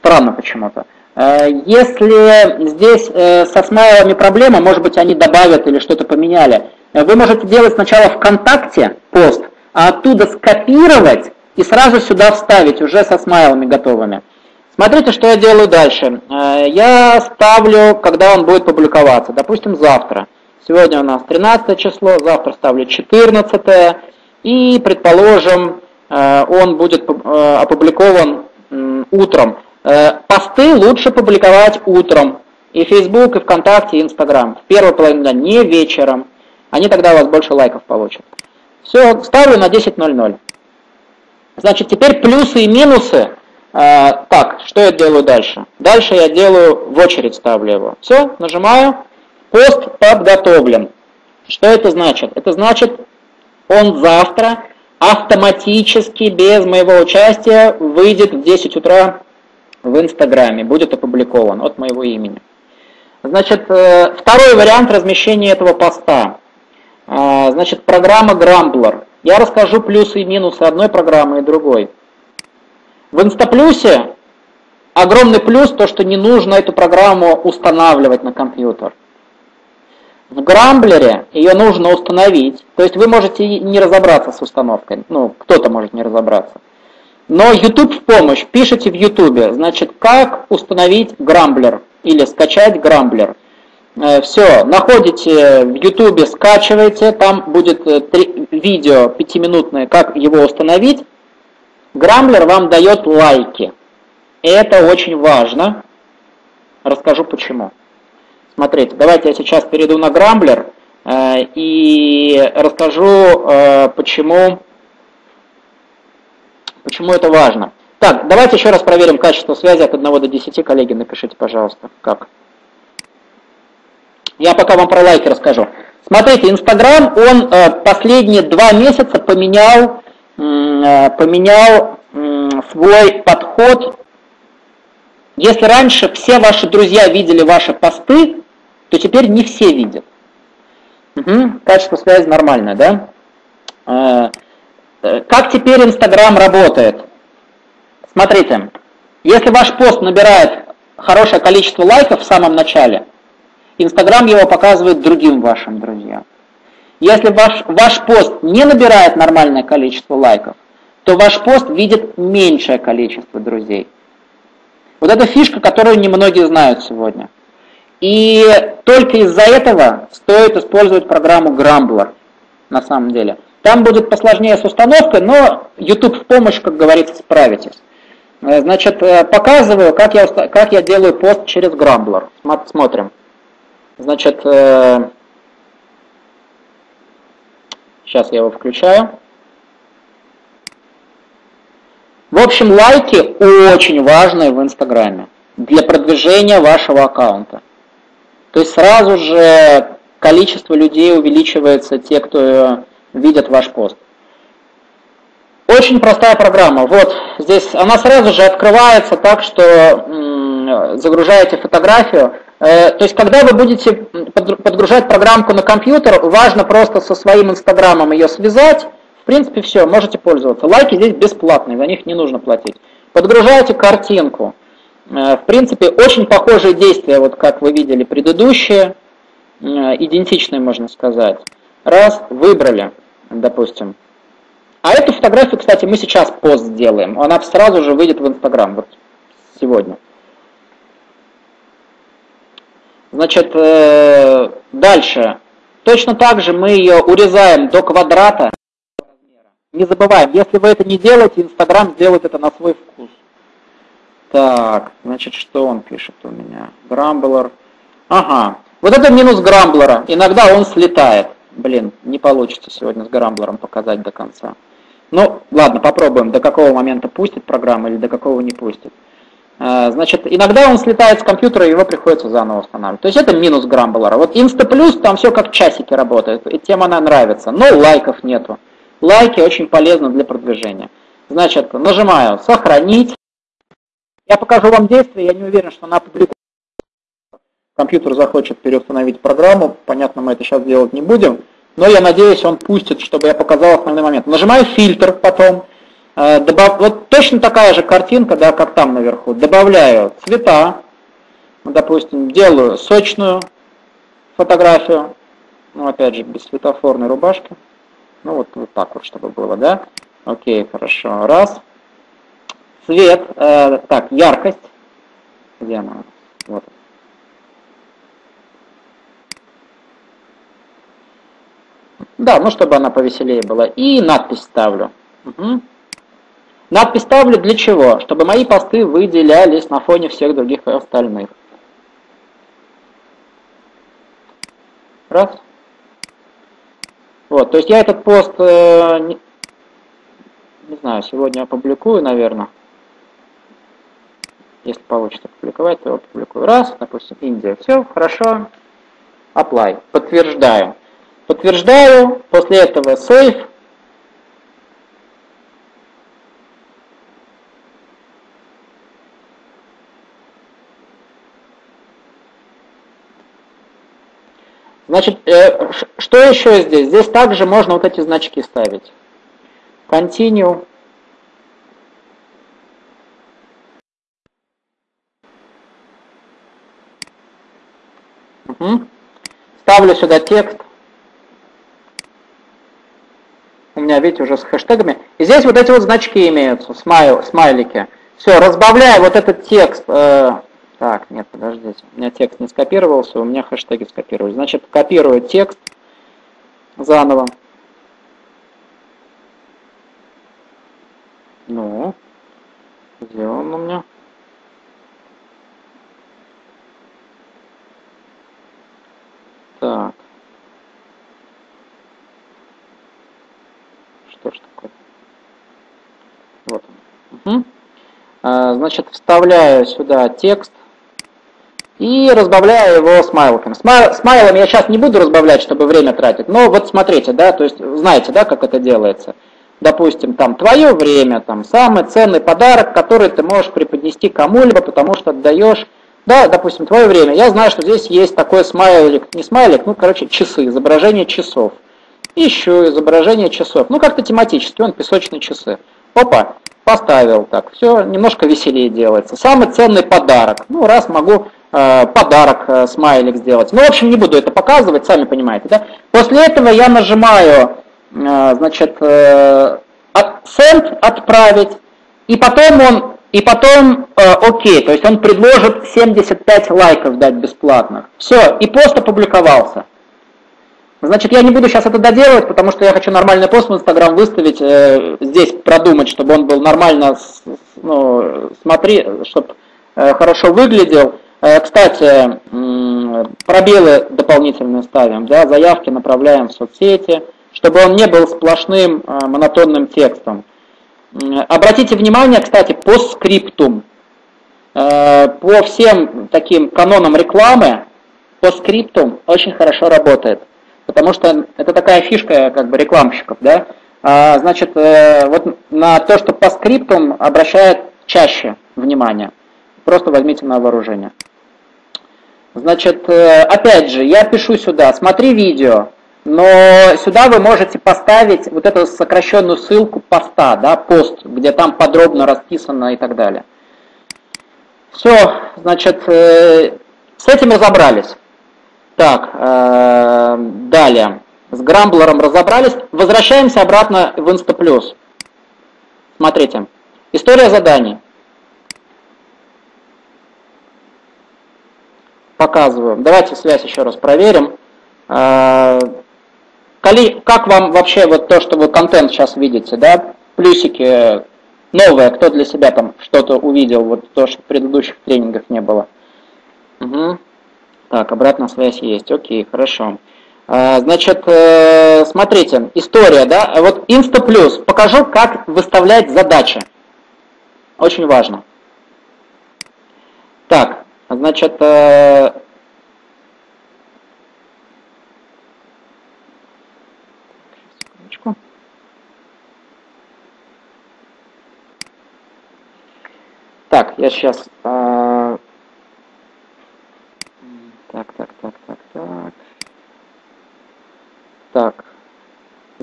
Странно почему-то. Э, если здесь э, со смайлами проблема, может быть, они добавят или что-то поменяли, э, вы можете делать сначала ВКонтакте пост, а оттуда скопировать и сразу сюда вставить, уже со смайлами готовыми. Смотрите, что я делаю дальше. Я ставлю, когда он будет публиковаться, допустим, завтра. Сегодня у нас 13 число, завтра ставлю 14, и, предположим, он будет опубликован утром. Э, посты лучше публиковать утром. И Facebook, и ВКонтакте, и Инстаграм. В первой половине дня, не вечером. Они тогда у вас больше лайков получат. Все, ставлю на 10.00. Значит, теперь плюсы и минусы. Э, так, что я делаю дальше? Дальше я делаю, в очередь ставлю его. Все, нажимаю. Пост подготовлен. Что это значит? Это значит, он завтра автоматически, без моего участия, выйдет в 10 утра в Инстаграме, будет опубликован от моего имени. Значит, э, второй вариант размещения этого поста. Э, значит, программа Grambler. Я расскажу плюсы и минусы одной программы и другой. В Инстаплюсе огромный плюс то, что не нужно эту программу устанавливать на компьютер. В Грамблере ее нужно установить, то есть вы можете не разобраться с установкой, ну, кто-то может не разобраться. Но YouTube в помощь. Пишите в YouTube, значит, как установить Грамблер или скачать Грамблер. Э, Все, находите в YouTube, скачивайте, там будет э, видео пятиминутное, как его установить. Грамблер вам дает лайки. Это очень важно. Расскажу почему. Смотрите, давайте я сейчас перейду на Грамблер э, и расскажу, почему Почему это важно? Так, давайте еще раз проверим качество связи от 1 до 10. Коллеги, напишите, пожалуйста, как. Я пока вам про лайки расскажу. Смотрите, Инстаграм, он э, последние два месяца поменял, э, поменял э, свой подход. Если раньше все ваши друзья видели ваши посты, то теперь не все видят. Угу, качество связи нормальное, да? Э, как теперь Инстаграм работает? Смотрите, если ваш пост набирает хорошее количество лайков в самом начале, Инстаграм его показывает другим вашим друзьям. Если ваш, ваш пост не набирает нормальное количество лайков, то ваш пост видит меньшее количество друзей. Вот это фишка, которую немногие знают сегодня. И только из-за этого стоит использовать программу Grumbler, на самом деле. Там будет посложнее с установкой, но YouTube в помощь, как говорится, справитесь. Э, значит, э, показываю, как я, как я делаю пост через Grumbler. Смотрим. Значит, сейчас э, я его включаю. В общем, лайки очень важны в Инстаграме для продвижения вашего аккаунта. То есть сразу же количество людей увеличивается, те, кто видят ваш пост. Очень простая программа. Вот здесь она сразу же открывается так, что загружаете фотографию. Э, то есть, когда вы будете подгружать программку на компьютер, важно просто со своим инстаграмом ее связать. В принципе, все, можете пользоваться. Лайки здесь бесплатные, за них не нужно платить. Подгружаете картинку. Э, в принципе, очень похожие действия, вот как вы видели предыдущие, э, идентичные, можно сказать. Раз, выбрали, допустим, а эту фотографию, кстати, мы сейчас пост сделаем. Она сразу же выйдет в Инстаграм, вот сегодня. Значит, э, дальше. Точно так же мы ее урезаем до квадрата. Не забываем, если вы это не делаете, Инстаграм сделает это на свой вкус. Так, значит, что он пишет у меня? Грамблер. Ага, вот это минус Грамблера. Иногда он слетает. Блин, не получится сегодня с Грамблером показать до конца. Ну, ладно, попробуем, до какого момента пустит программа или до какого не пустит. А, значит, иногда он слетает с компьютера, и его приходится заново устанавливать. То есть это минус Грамблера. Вот Plus, там все как часики работает, и тем она нравится, но лайков нету. Лайки очень полезны для продвижения. Значит, нажимаю «Сохранить». Я покажу вам действие, я не уверен, что она опубликуется. Компьютер захочет переустановить программу, понятно, мы это сейчас делать не будем но я надеюсь, он пустит, чтобы я показал основной момент. Нажимаю фильтр потом, э, добав... вот точно такая же картинка, да, как там наверху. Добавляю цвета, допустим, делаю сочную фотографию, ну, опять же, без светофорной рубашки. Ну, вот, вот так вот, чтобы было, да. Окей, хорошо. Раз. Цвет, э, так, яркость. Где она? Вот. Да, ну чтобы она повеселее была. И надпись ставлю. Угу. Надпись ставлю для чего? Чтобы мои посты выделялись на фоне всех других остальных. Раз. Вот, то есть я этот пост, э, не, не знаю, сегодня опубликую, наверное. Если получится опубликовать, то опубликую. Раз, допустим, Индия. Все, хорошо. Apply. Подтверждаю. Подтверждаю, после этого save. Значит, э, что еще здесь? Здесь также можно вот эти значки ставить. Continue. Угу. Ставлю сюда текст. у меня, видите, уже с хэштегами. И здесь вот эти вот значки имеются, смайл, смайлики. Все, разбавляю вот этот текст. Э, так, нет, подождите, у меня текст не скопировался, у меня хэштеги скопировались. Значит, копирую текст заново. Ну, где он у меня? Так. Что ж такое? Вот он. Угу. Значит, вставляю сюда текст и разбавляю его смайликами. Смайлами я сейчас не буду разбавлять, чтобы время тратить, но вот смотрите, да, то есть знаете, да, как это делается. Допустим, там твое время, там самый ценный подарок, который ты можешь преподнести кому-либо, потому что отдаешь, да, допустим, твое время. Я знаю, что здесь есть такой смайлик, не смайлик, ну, короче, часы, изображение часов. Еще изображение часов. Ну, как-то тематически, он песочные часы. Опа, поставил так. Все немножко веселее делается. Самый ценный подарок. Ну, раз могу э, подарок, э, смайлик сделать. Ну, в общем, не буду это показывать, сами понимаете, да? После этого я нажимаю, э, значит, э, send отправить, и потом он, и потом э, окей, то есть он предложит 75 лайков дать бесплатных. Все, и пост опубликовался. Значит, я не буду сейчас это доделывать, потому что я хочу нормальный пост в Инстаграм выставить, э, здесь продумать, чтобы он был нормально, ну, смотри, чтобы э, хорошо выглядел. Э, кстати, э, пробелы дополнительные ставим, да, заявки направляем в соцсети, чтобы он не был сплошным э, монотонным текстом. Обратите внимание, кстати, по скриптум. Э, по всем таким канонам рекламы, по скриптум очень хорошо работает. Потому что это такая фишка как бы рекламщиков, да. А, значит, э, вот на то, что по скриптум обращает чаще внимание. Просто возьмите на вооружение. Значит, э, опять же, я пишу сюда, смотри видео, но сюда вы можете поставить вот эту сокращенную ссылку поста, да, пост, где там подробно расписано и так далее. Все, значит, э, с этим разобрались. Так, э, далее. С Грамблером разобрались. Возвращаемся обратно в InstaPlus. Смотрите. История заданий. Показываю. Давайте связь еще раз проверим. Э, как вам вообще вот то, что вы контент сейчас видите, да? Плюсики новое, кто для себя там что-то увидел, вот то, что в предыдущих тренингах не было. Угу. Так, обратная связь есть. Окей, хорошо. А, значит, э, смотрите, история, да, вот Insta Покажу, как выставлять задачи. Очень важно. Так, значит, э, Так, я сейчас э, так, так, так, так, так. Так.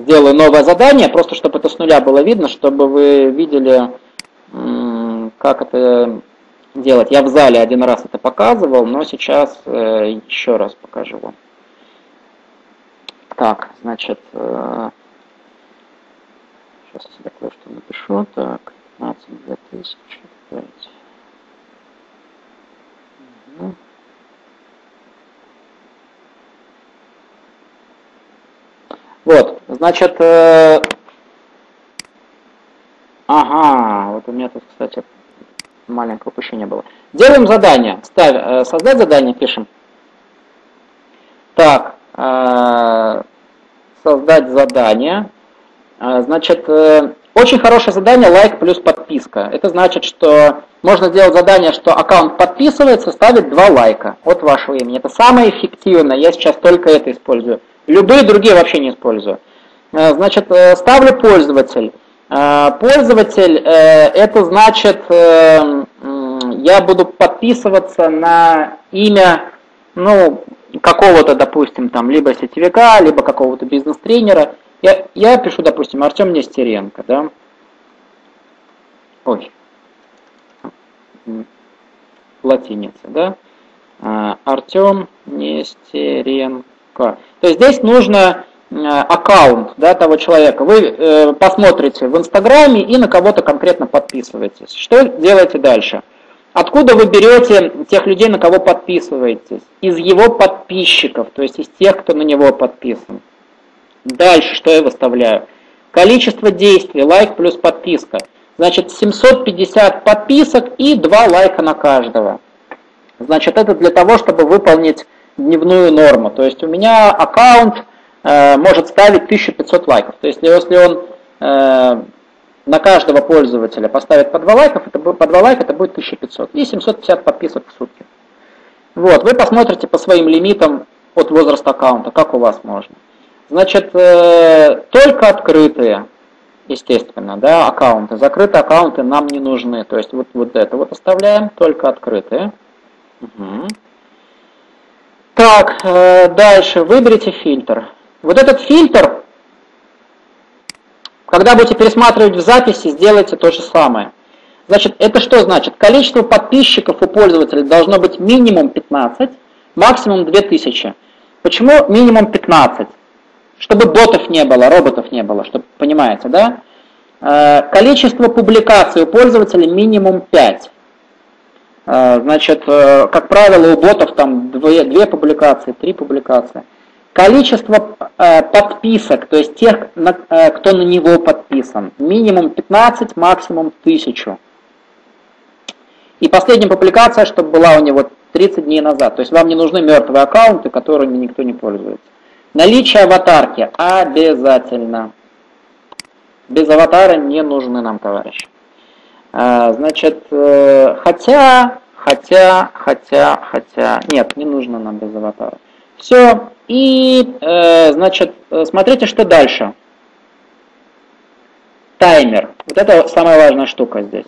Сделаю новое задание, просто чтобы это с нуля было видно, чтобы вы видели, как это делать. Я в зале один раз это показывал, но сейчас э, еще раз покажу вам. Так, значит, э, сейчас я кое-что напишу. Так, 15 2005. Угу. Вот, значит, э, ага, вот у меня тут, кстати, маленькое упущение было. Делаем задание, ставь, э, создать задание, пишем. Так, э, создать задание. Э, значит, э, очень хорошее задание, лайк плюс подписка. Это значит, что можно сделать задание, что аккаунт подписывается, ставит два лайка от вашего имени. Это самое эффективное, я сейчас только это использую. Любые другие вообще не использую. Э, значит, э, ставлю пользователь. Э, пользователь, это значит, я буду подписываться на имя, ну, какого-то, допустим, там, либо сетевика, либо какого-то бизнес-тренера. Я, я пишу, допустим, Артем Нестеренко, да. Ой. Латиница, да. Артем Нестеренко. То есть здесь нужно э, аккаунт да, того человека. Вы э, посмотрите в Инстаграме и на кого-то конкретно подписываетесь. Что делаете дальше? Откуда вы берете тех людей, на кого подписываетесь? Из его подписчиков, то есть из тех, кто на него подписан. Дальше что я выставляю? Количество действий, лайк плюс подписка. Значит, 750 подписок и 2 лайка на каждого. Значит, это для того, чтобы выполнить дневную норму. То есть у меня аккаунт э, может ставить 1500 лайков. То есть если он э, на каждого пользователя поставит по 2 лайков, это, по 2 лайка это будет 1500. И 750 подписок в сутки. Вот, вы посмотрите по своим лимитам от возраста аккаунта, как у вас можно. Значит, э, только открытые, естественно, да, аккаунты. Закрытые аккаунты нам не нужны. То есть вот, вот это вот оставляем, только открытые. Угу. Так, э, дальше выберите фильтр. Вот этот фильтр, когда будете пересматривать в записи, сделайте то же самое. Значит, это что значит? Количество подписчиков у пользователей должно быть минимум 15, максимум 2000. Почему минимум 15? Чтобы ботов не было, роботов не было, чтобы понимаете, да? Э, количество публикаций у пользователей минимум 5. Э, значит, э, как правило, у ботов там 2, 2 публикации, 3 публикации. Количество подписок, то есть тех, кто на него подписан, минимум 15, максимум 1000. И последняя публикация, чтобы была у него 30 дней назад. То есть вам не нужны мертвые аккаунты, которыми никто не пользуется. Наличие аватарки обязательно. Без аватара не нужны нам, товарищи. А, значит, э, хотя, хотя, хотя, хотя, нет, не нужно нам без аватара. Все, и, э, значит, смотрите, что дальше. Таймер. Вот это самая важная штука здесь.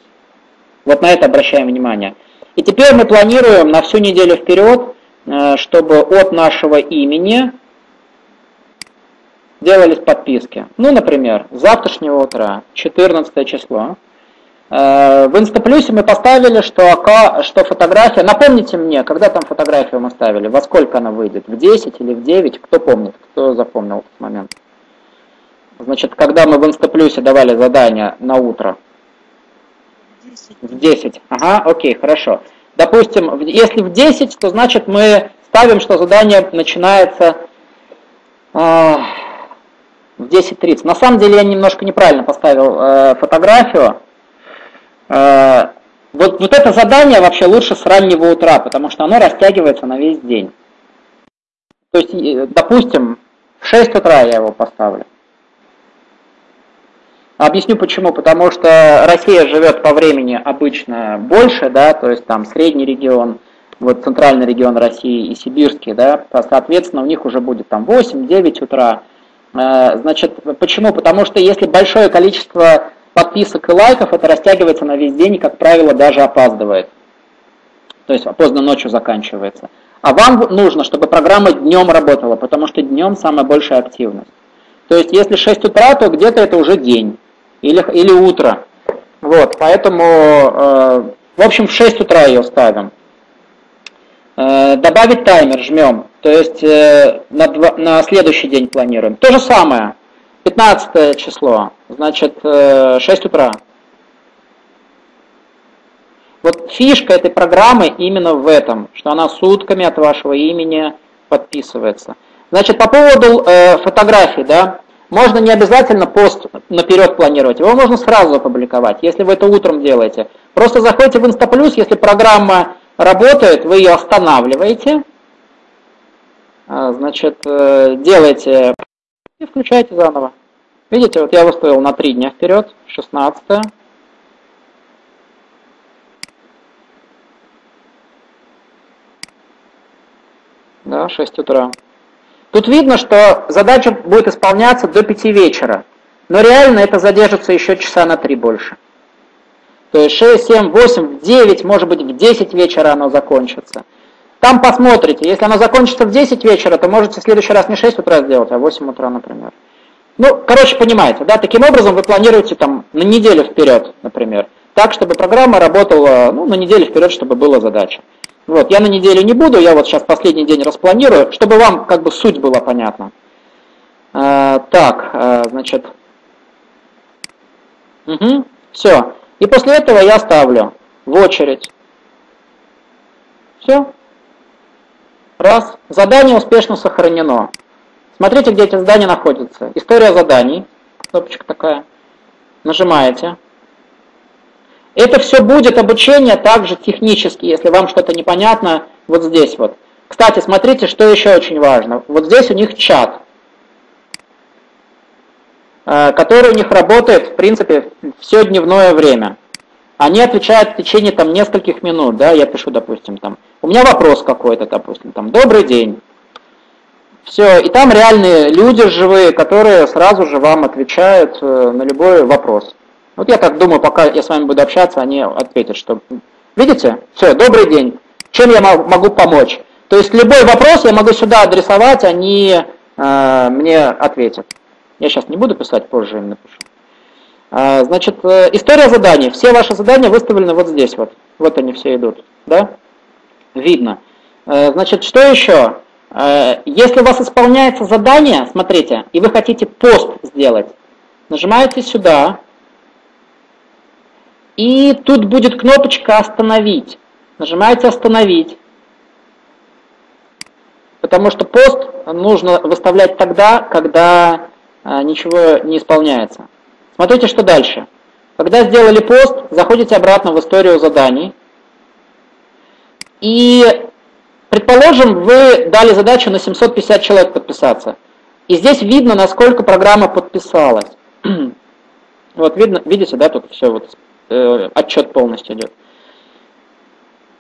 Вот на это обращаем внимание. И теперь мы планируем на всю неделю вперед, э, чтобы от нашего имени делались подписки. Ну, например, с завтрашнего утра, 14 число. Э, в Инстаплюсе мы поставили, что, что фотография... Напомните мне, когда там фотографию мы ставили, во сколько она выйдет? В 10 или в 9? Кто помнит, кто запомнил этот момент? Значит, когда мы в Инстаплюсе давали задание на утро, в 10. Ага, окей, хорошо. Допустим, если в 10, то значит мы ставим, что задание начинается э, в 10.30. На самом деле я немножко неправильно поставил э, фотографию. Э, вот, вот это задание вообще лучше с раннего утра, потому что оно растягивается на весь день. То есть, допустим, в 6 утра я его поставлю. Объясню почему. Потому что Россия живет по времени обычно больше, да, то есть там средний регион, вот центральный регион России и сибирский, да, соответственно, у них уже будет там 8-9 утра. Э, значит, почему? Потому что если большое количество подписок и лайков, это растягивается на весь день и, как правило, даже опаздывает. То есть поздно ночью заканчивается. А вам нужно, чтобы программа днем работала, потому что днем самая большая активность. То есть если 6 утра, то где-то это уже день или, или утро. Вот, поэтому, э, в общем, в 6 утра ее ставим. Э, добавить таймер жмем, то есть э, на, два, на следующий день планируем. То же самое, 15 число, значит, э, 6 утра. Вот фишка этой программы именно в этом, что она сутками от вашего имени подписывается. Значит, по поводу э, фотографий, да, можно не обязательно пост наперед планировать, его можно сразу опубликовать, если вы это утром делаете. Просто заходите в Инстаплюс, если программа работает, вы ее останавливаете, а, значит, э, делаете и включаете заново. Видите, вот я выставил на 3 дня вперед, 16 Да, 6 утра. Тут видно, что задача будет исполняться до 5 вечера, но реально это задержится еще часа на 3 больше. То есть 6, 7, 8, 9, может быть в 10 вечера оно закончится. Там посмотрите, если оно закончится в 10 вечера, то можете в следующий раз не 6 утра сделать, а 8 утра, например. Ну, короче, понимаете, да, таким образом вы планируете там на неделю вперед, например, так, чтобы программа работала ну, на неделю вперед, чтобы была задача. Вот, я на неделю не буду, я вот сейчас последний день распланирую, чтобы вам как бы суть была понятна. А, так, а, значит, угу, все. И после этого я ставлю в очередь. Все. Раз. Задание успешно сохранено. Смотрите, где эти задания находятся. История заданий. Кнопочка такая. Нажимаете. Это все будет обучение также технически, если вам что-то непонятно, вот здесь вот. Кстати, смотрите, что еще очень важно. Вот здесь у них чат, э, который у них работает, в принципе, все дневное время. Они отвечают в течение там нескольких минут, да, я пишу, допустим, там, у меня вопрос какой-то, допустим, там, добрый день. Все, и там реальные люди живые, которые сразу же вам отвечают э, на любой вопрос. Вот я так думаю, пока я с вами буду общаться, они ответят, что... Видите? Все, добрый день. Чем я могу помочь? То есть любой вопрос я могу сюда адресовать, они э, мне ответят. Я сейчас не буду писать, позже им напишу. А, значит, э, история заданий. Все ваши задания выставлены вот здесь вот. Вот они все идут. Да? Видно. Э, значит, что еще? Э, если у вас исполняется задание, смотрите, и вы хотите пост сделать, нажимаете сюда, и тут будет кнопочка «Остановить». Нажимаете «Остановить». Потому что пост нужно выставлять тогда, когда а, ничего не исполняется. Смотрите, что дальше. Когда сделали пост, заходите обратно в историю заданий. И, предположим, вы дали задачу на 750 человек подписаться. И здесь видно, насколько программа подписалась. (clears throat) Вот видно, видите, да, тут все вот э, отчет полностью идет.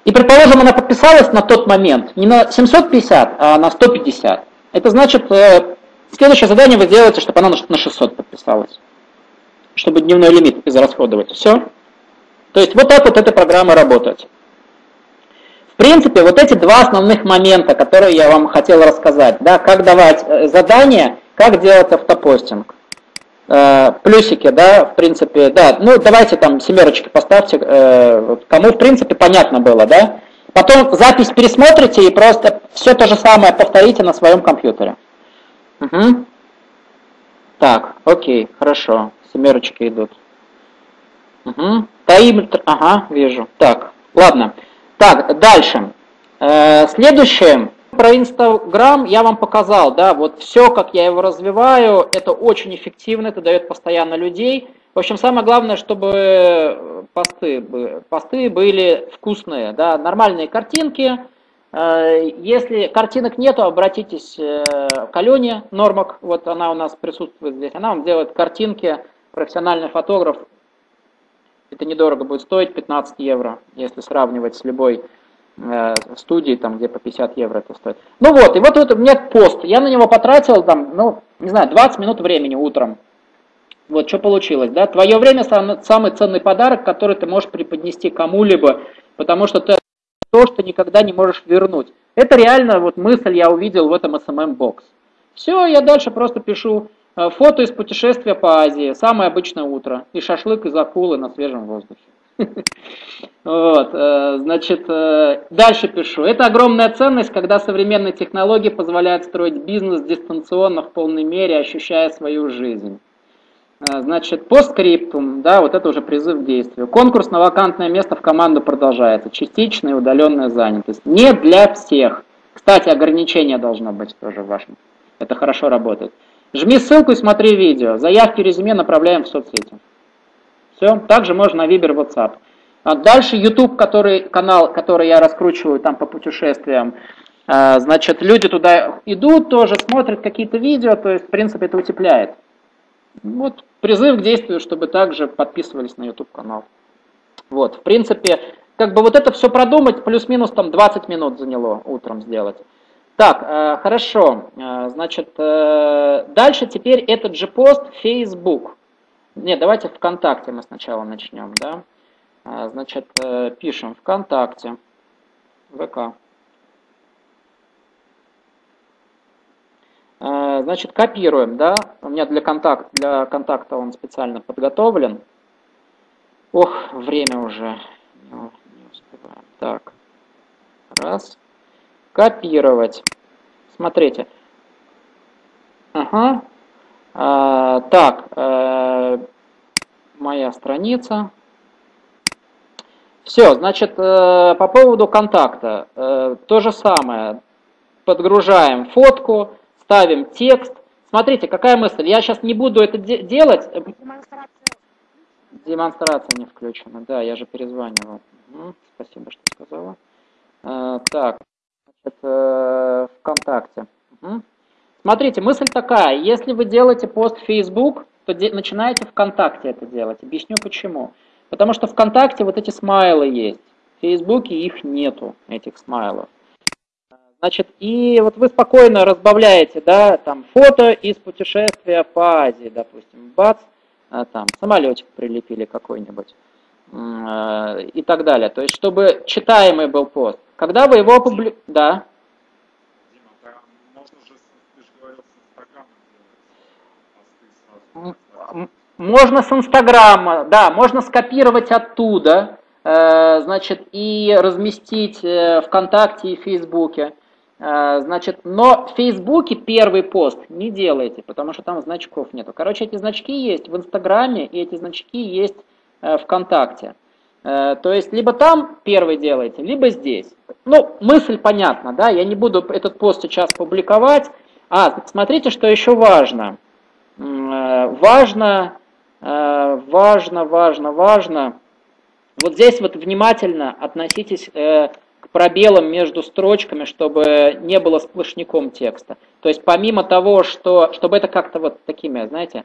И, предположим, она подписалась на тот момент не на 750, а на 150. Это значит, э, следующее задание вы сделаете, чтобы она на 600 подписалась. Чтобы дневной лимит израсходовать. Все. То есть вот так вот эта программа работает. В принципе, вот эти два основных момента, которые я вам хотел рассказать. Да, как давать э, задания, как делать автопостинг. Э, плюсики, да, в принципе, да, ну давайте там семерочки поставьте, э, кому в принципе понятно было, да. Потом запись пересмотрите и просто все то же самое повторите на своем компьютере. Угу. Так, окей, хорошо, семерочки идут. Угу. Таймер, ага, вижу. Так, ладно. Так, дальше. Э, следующее про Инстаграм я вам показал, да, вот все, как я его развиваю, это очень эффективно, это дает постоянно людей. В общем, самое главное, чтобы посты, посты были вкусные, да, нормальные картинки. Э, если картинок нету, обратитесь э, к Алене Нормак, вот она у нас присутствует здесь, она вам делает картинки, профессиональный фотограф. Это недорого будет стоить, 15 евро, если сравнивать с любой Э, студии, там, где по 50 евро это стоит. Ну вот, и вот, вот у меня пост, я на него потратил, там, ну, не знаю, 20 минут времени утром. Вот что получилось, да? Твое время сам, самый ценный подарок, который ты можешь преподнести кому-либо, потому что ты то, что никогда не можешь вернуть. Это реально вот мысль я увидел в этом SMM-бокс. Все, я дальше просто пишу фото из путешествия по Азии, самое обычное утро, и шашлык из акулы на свежем воздухе. (laughs) Вот, э, значит, э, дальше пишу. Это огромная ценность, когда современные технологии позволяют строить бизнес дистанционно в полной мере, ощущая свою жизнь. Э, значит, постскриптум, да, вот это уже призыв к действию. Конкурс на вакантное место в команду продолжается. Частичная удаленная занятость. Не для всех. Кстати, ограничение должно быть тоже важно. Это хорошо работает. Жми ссылку и смотри видео. Заявки резюме направляем в соцсети. Все. Также можно на Viber, WhatsApp. А дальше YouTube, который, канал, который я раскручиваю там по путешествиям. А, значит, люди туда идут тоже, смотрят какие-то видео, то есть, в принципе, это утепляет. Вот призыв к действию, чтобы также подписывались на YouTube канал. Вот, в принципе, как бы вот это все продумать, плюс-минус там 20 минут заняло утром сделать. Так, э, хорошо, э, значит, э, дальше теперь этот же пост Facebook. Нет, давайте ВКонтакте мы сначала начнем, да. Значит, пишем ВКонтакте, ВК. Значит, копируем, да. У меня для, контакт, для контакта он специально подготовлен. Ох, время уже. Не успеваем. Так, раз. Копировать. Смотрите. Ага, а, так, э, моя страница. Все, значит, э, по поводу контакта. Э, то же самое. Подгружаем фотку, ставим текст. Смотрите, какая мысль. Я сейчас не буду это де делать. Демонстрация. Демонстрация не включена. Да, я же перезванивал. Спасибо, что сказала. Так, значит, ВКонтакте. Угу. Смотрите, мысль такая, если вы делаете пост в Facebook, то начинаете ВКонтакте это делать. Объясню почему. Потому что ВКонтакте вот эти смайлы есть. В Фейсбуке их нету, этих смайлов. Значит, и вот вы спокойно разбавляете, да, там, фото из путешествия по Азии, допустим, бац, а, там, самолетик прилепили какой-нибудь и так далее. То есть, чтобы читаемый был пост. Когда вы его опубликуете, да, Можно с Инстаграма, да, можно скопировать оттуда, э, значит, и разместить э, ВКонтакте и Фейсбуке. Э, значит, но в Фейсбуке первый пост не делайте, потому что там значков нету. Короче, эти значки есть в Инстаграме, и эти значки есть ВКонтакте. То есть, либо там первый делаете, либо здесь. Ну, мысль понятна, да, я не буду этот пост сейчас публиковать. А, смотрите, что еще важно. Важно Э, важно, важно, важно. Вот здесь вот внимательно относитесь э, к пробелам между строчками, чтобы не было сплошняком текста. То есть помимо того, что, чтобы это как-то вот такими, знаете, э,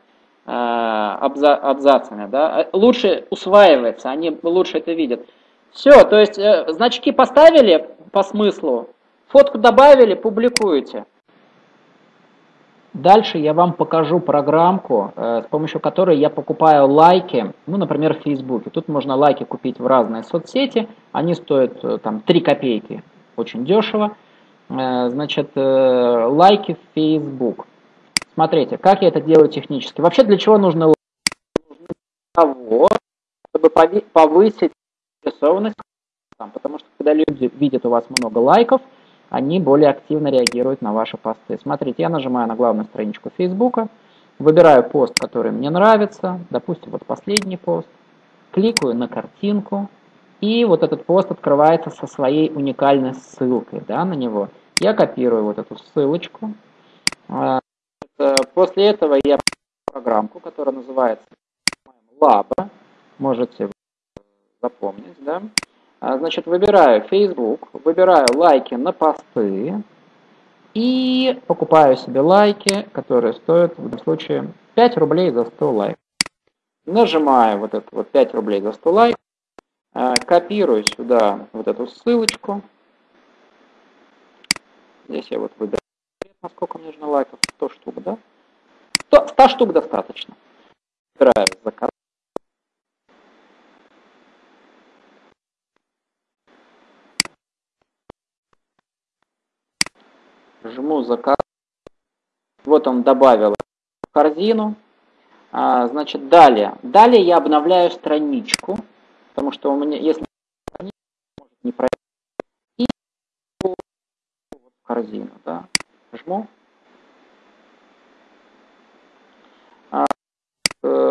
абза, абзацами, да, лучше усваивается, они лучше это видят. Все, то есть значки поставили по смыслу, фотку добавили, публикуете. Дальше я вам покажу программку, э, с помощью которой я покупаю лайки, ну, например, в Фейсбуке. Тут можно лайки купить в разные соцсети, они стоят э, там 3 копейки, очень дешево. Э, значит, лайки в Facebook. Смотрите, как я это делаю технически. Вообще для чего нужны лайки? того, чтобы повысить заинтересованность, потому что когда люди видят у вас много лайков – они более активно реагируют на ваши посты. Смотрите, я нажимаю на главную страничку Facebook, выбираю пост, который мне нравится, допустим, вот последний пост, кликаю на картинку, и вот этот пост открывается со своей уникальной ссылкой да, на него. Я копирую вот эту ссылочку. А, после этого я программку, которая называется Laba, можете запомнить, да, а, значит, выбираю Facebook, выбираю лайки на посты и покупаю себе лайки, которые стоят в этом случае 5 рублей за 100 лайков. Нажимаю вот это вот 5 рублей за 100 лайков, а, копирую сюда вот эту ссылочку. Здесь я вот выбираю, насколько мне нужно лайков, 100 штук, да? 100, 100 штук достаточно. Выбираю заказ. жму заказ. Вот он добавил в корзину. А, значит, далее. Далее я обновляю страничку, потому что у меня, если не пройти, и в корзину, да, жму. А, э,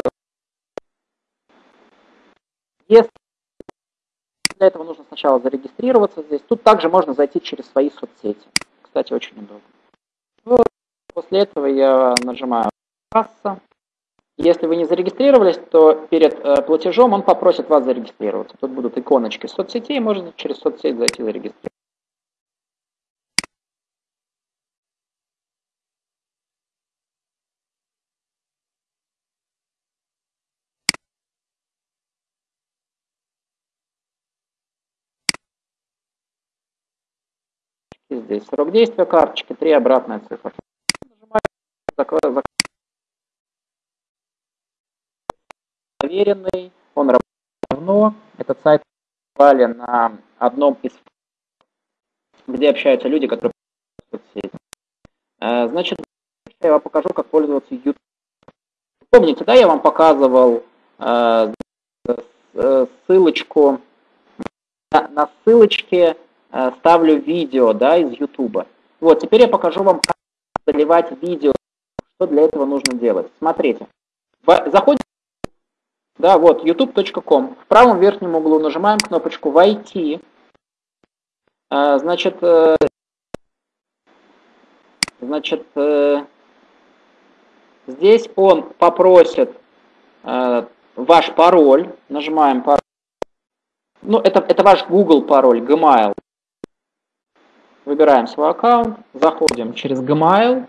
для этого нужно сначала зарегистрироваться здесь. Тут также можно зайти через свои соцсети кстати, очень удобно. Вот. После этого я нажимаю «Касса». Если вы не зарегистрировались, то перед э, платежом он попросит вас зарегистрироваться. Тут будут иконочки соцсетей, можно через соцсеть зайти зарегистрироваться. Здесь срок действия карточки, три обратная цифра. Нажимаю проверенный, он работает давно. Этот сайт попали на одном из где общаются люди, которые соцсети. Э, значит, я вам покажу, как пользоваться YouTube. Помните, да, я вам показывал э, э, ссылочку на ссылочке ставлю видео да, из YouTube. Вот, теперь я покажу вам, как заливать видео, что для этого нужно делать. Смотрите, заходим, да, вот, youtube.com, в правом верхнем углу нажимаем кнопочку «Войти», э, значит, э, значит, здесь он попросит ваш пароль, нажимаем пароль, ну, это, это ваш Google пароль, Gmail, Выбираем свой аккаунт, заходим через Gmail.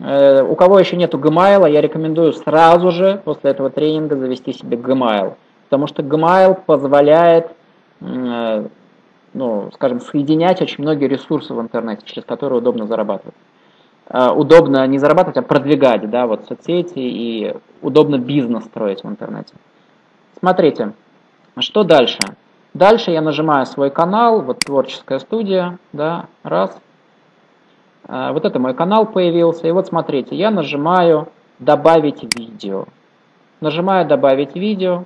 Э, у кого еще нету Gmail, я рекомендую сразу же после этого тренинга завести себе Gmail. Потому что Gmail позволяет, э, ну, скажем, соединять очень многие ресурсы в интернете, через которые удобно зарабатывать. Э, удобно не зарабатывать, а продвигать, да, вот соцсети и удобно бизнес строить в интернете. Смотрите, что дальше? Дальше я нажимаю свой канал, вот творческая студия, да, раз. А, вот это мой канал появился. И вот смотрите, я нажимаю добавить видео. нажимаю «Добавить видео».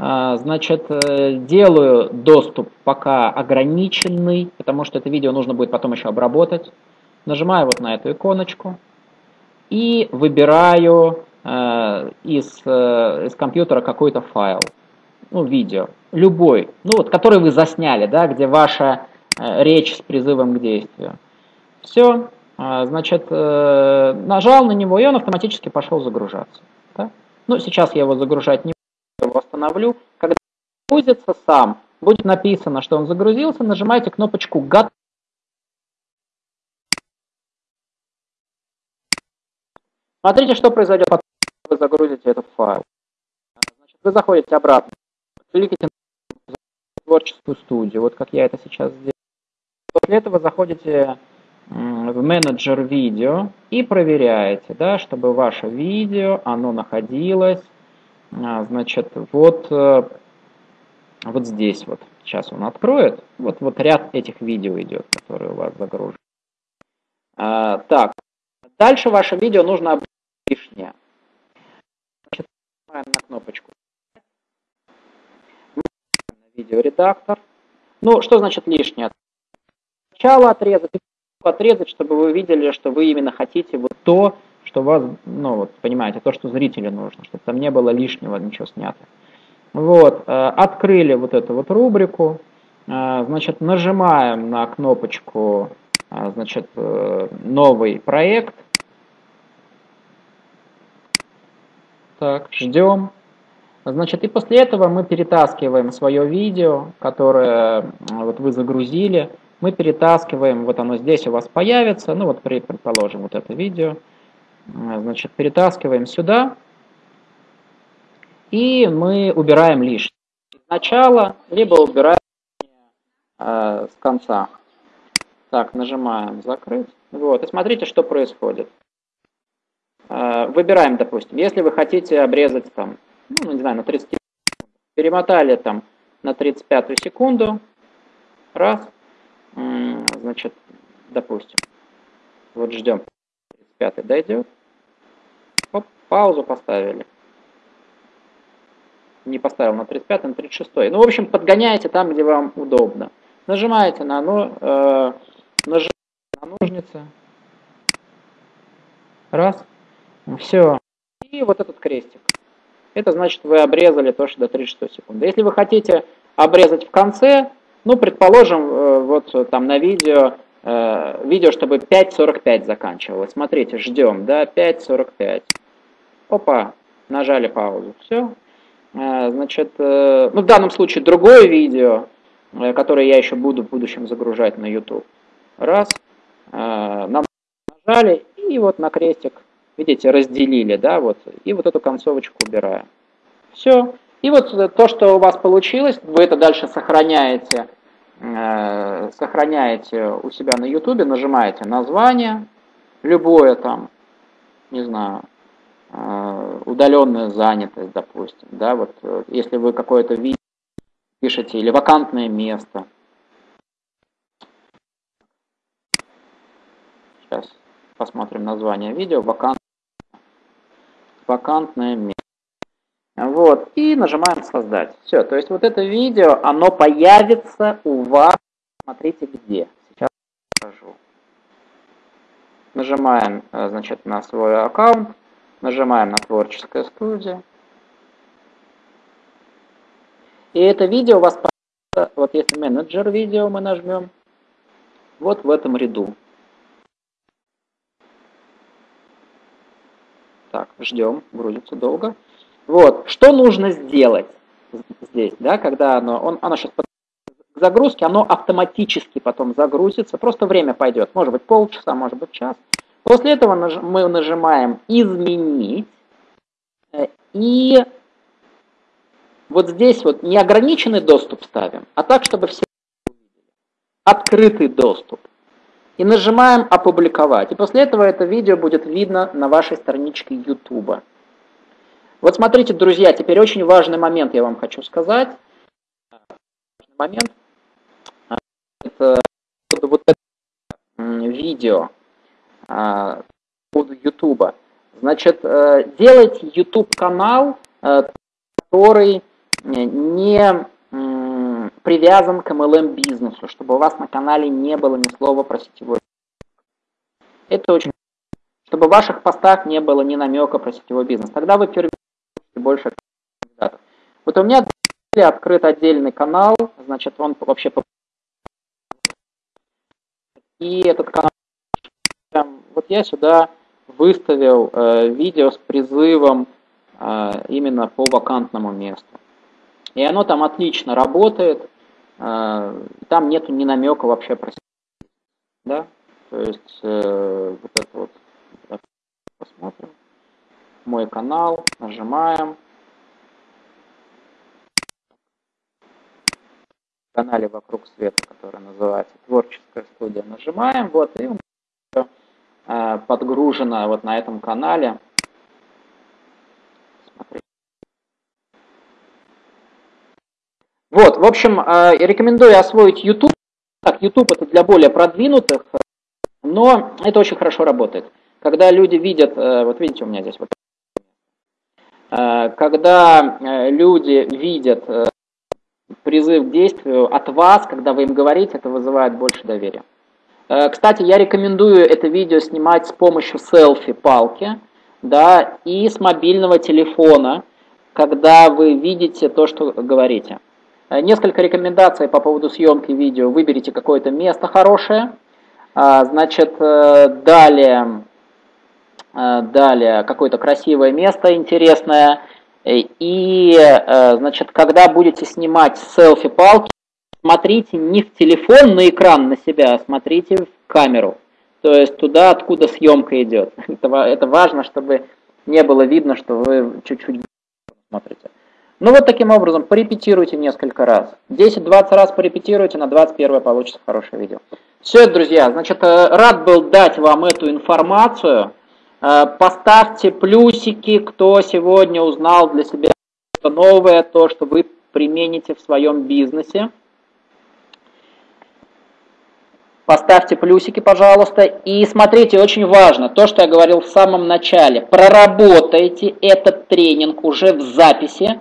А, значит, э, делаю доступ пока ограниченный, потому что это видео нужно будет потом еще обработать. Нажимаю вот на эту иконочку и выбираю из, э, из компьютера какой-то файл, ну, видео, любой, ну, вот, который вы засняли, да, где ваша э, речь с призывом к действию. Все, э, значит, э, нажал на него, и он автоматически пошел загружаться. Да? Ну, сейчас я его загружать не буду, восстановлю. Когда загрузится сам, будет написано, что он загрузился, нажимаете кнопочку «Готов». Смотрите, что произойдет потом, загрузите этот файл. Значит, вы заходите обратно, кликните на творческую студию, вот как я это сейчас сделал. После этого заходите в менеджер видео и проверяете, да, чтобы ваше видео, оно находилось, а, значит, вот, э, вот здесь вот. Сейчас он откроет. Вот, вот ряд этих видео идет, которые у вас загружены. А, так, дальше ваше видео нужно лишнее. Нажимаем на кнопочку. Видеоредактор. Ну, что значит лишнее? Сначала отрезать, отрезать, чтобы вы видели, что вы именно хотите вот то, что вас, ну вот, понимаете, то, что зрителю нужно, чтобы там не было лишнего ничего снято. Вот, э, открыли вот эту вот рубрику, э, значит, нажимаем на кнопочку, э, значит, новый проект, Так, ждем. Значит, и после этого мы перетаскиваем свое видео, которое вот вы загрузили. Мы перетаскиваем, вот оно здесь у вас появится, ну вот предположим вот это видео. Значит, перетаскиваем сюда. И мы убираем лишнее. Сначала, либо убираем э, с конца. Так, нажимаем закрыть. Вот, и смотрите, что происходит. Э, выбираем, допустим, если вы хотите обрезать там, ну, не знаю, на 30 перемотали там на 35 секунду, раз, значит, допустим, вот ждем, 35 дойдет, Оп, паузу поставили. Не поставил на 35, на 36. Ну, в общем, подгоняете там, где вам удобно. Нажимаете на, ну, э, нажимаете на ножницы. Раз. Все. И вот этот крестик. Это значит, вы обрезали то, что до 36 секунды. Если вы хотите обрезать в конце, ну, предположим, э, вот там на видео, э, видео, чтобы 5.45 заканчивалось. Смотрите, ждем, да, 5.45. Опа, нажали паузу. Все. Э, значит, ну, в данном случае другое видео, которое я еще буду в будущем загружать на YouTube. Раз. Нам нажали, и вот на крестик видите, разделили, да, вот, и вот эту концовочку убираем. Все. И вот то, что у вас получилось, вы это дальше сохраняете, э, сохраняете у себя на YouTube, нажимаете название, любое там, не знаю, э, удаленная занятость, допустим, да, вот, э, если вы какое-то видео пишете, или вакантное место. Сейчас посмотрим название видео, вакантное вакантное место. Вот, и нажимаем создать. Все, то есть вот это видео, оно появится у вас, смотрите где. Сейчас покажу. Нажимаем, э, значит, на свой аккаунт, нажимаем на творческая студия. И это видео у вас, вот если менеджер видео мы нажмем, вот в этом ряду. Так, ждем, грузится долго. Вот, что нужно сделать здесь, да, когда оно, он, оно сейчас к загрузке, оно автоматически потом загрузится, просто время пойдет, может быть полчаса, может быть час. После этого мы нажимаем «Изменить», э, и вот здесь вот неограниченный доступ ставим, а так, чтобы все открытый доступ и нажимаем «Опубликовать». И после этого это видео будет видно на вашей страничке YouTube. Вот смотрите, друзья, теперь очень важный момент я вам хочу сказать. Момент. Это вот это видео под YouTube. Значит, делайте YouTube-канал, который не привязан к MLM-бизнесу, чтобы у вас на канале не было ни слова про сетевой. Это очень чтобы в ваших постах не было ни намека про сетевой бизнес. Тогда вы первые больше кандидатов. Вот у меня открыт отдельный канал, значит, он вообще... И этот канал... Вот я сюда выставил э, видео с призывом э, именно по вакантному месту. И оно там отлично работает. Э, там нету ни намека вообще про да? То есть э, вот это вот посмотрим. Мой канал, нажимаем. В канале «Вокруг света», который называется «Творческая студия», нажимаем. Вот, и э, подгружено вот на этом канале. Вот, в общем, э, рекомендую освоить YouTube. Так, YouTube это для более продвинутых, но это очень хорошо работает. Когда люди видят, э, вот видите, у меня здесь вот, э, когда э, люди видят призыв к действию от вас, когда вы им говорите, это вызывает больше доверия. Кстати, я рекомендую это видео снимать с помощью селфи-палки, да, и с мобильного телефона, когда вы видите то, что говорите. Несколько рекомендаций по поводу съемки видео. Выберите какое-то место хорошее. Значит, далее Э, далее какое-то красивое место интересное. И, э, значит, когда будете снимать селфи-палки, смотрите не в телефон на экран на себя, а смотрите в камеру. То есть туда, откуда съемка идет. (laughs) Это важно, чтобы не было видно, что вы чуть-чуть смотрите. Ну вот таким образом, порепетируйте несколько раз. 10-20 раз порепетируйте, на 21 получится хорошее видео. Все, друзья, значит, э, рад был дать вам эту информацию. Э, поставьте плюсики, кто сегодня узнал для себя что новое, то, что вы примените в своем бизнесе. Поставьте плюсики, пожалуйста. И смотрите, очень важно, то, что я говорил в самом начале. Проработайте этот тренинг уже в записи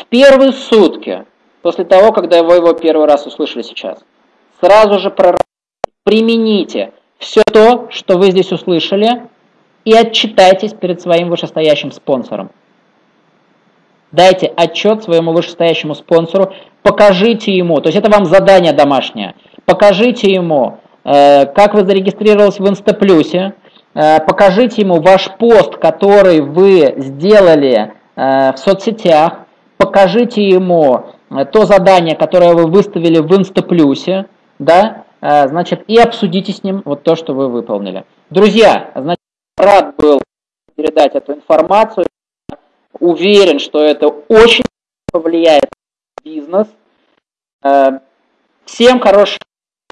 в первые сутки, после того, когда вы его первый раз услышали сейчас. Сразу же проработайте, примените все то, что вы здесь услышали, и отчитайтесь перед своим вышестоящим спонсором. Дайте отчет своему вышестоящему спонсору, покажите ему, то есть это вам задание домашнее, покажите ему, э, как вы зарегистрировались в Инстаплюсе, э, покажите ему ваш пост, который вы сделали э, в соцсетях, покажите ему э, то задание, которое вы выставили в Инстаплюсе, да, э, значит, и обсудите с ним вот то, что вы выполнили. Друзья, значит, рад был передать эту информацию. Уверен, что это очень повлияет на бизнес. Э, всем хорошего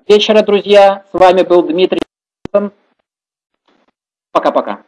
вечера, друзья. С вами был Дмитрий. Пока-пока.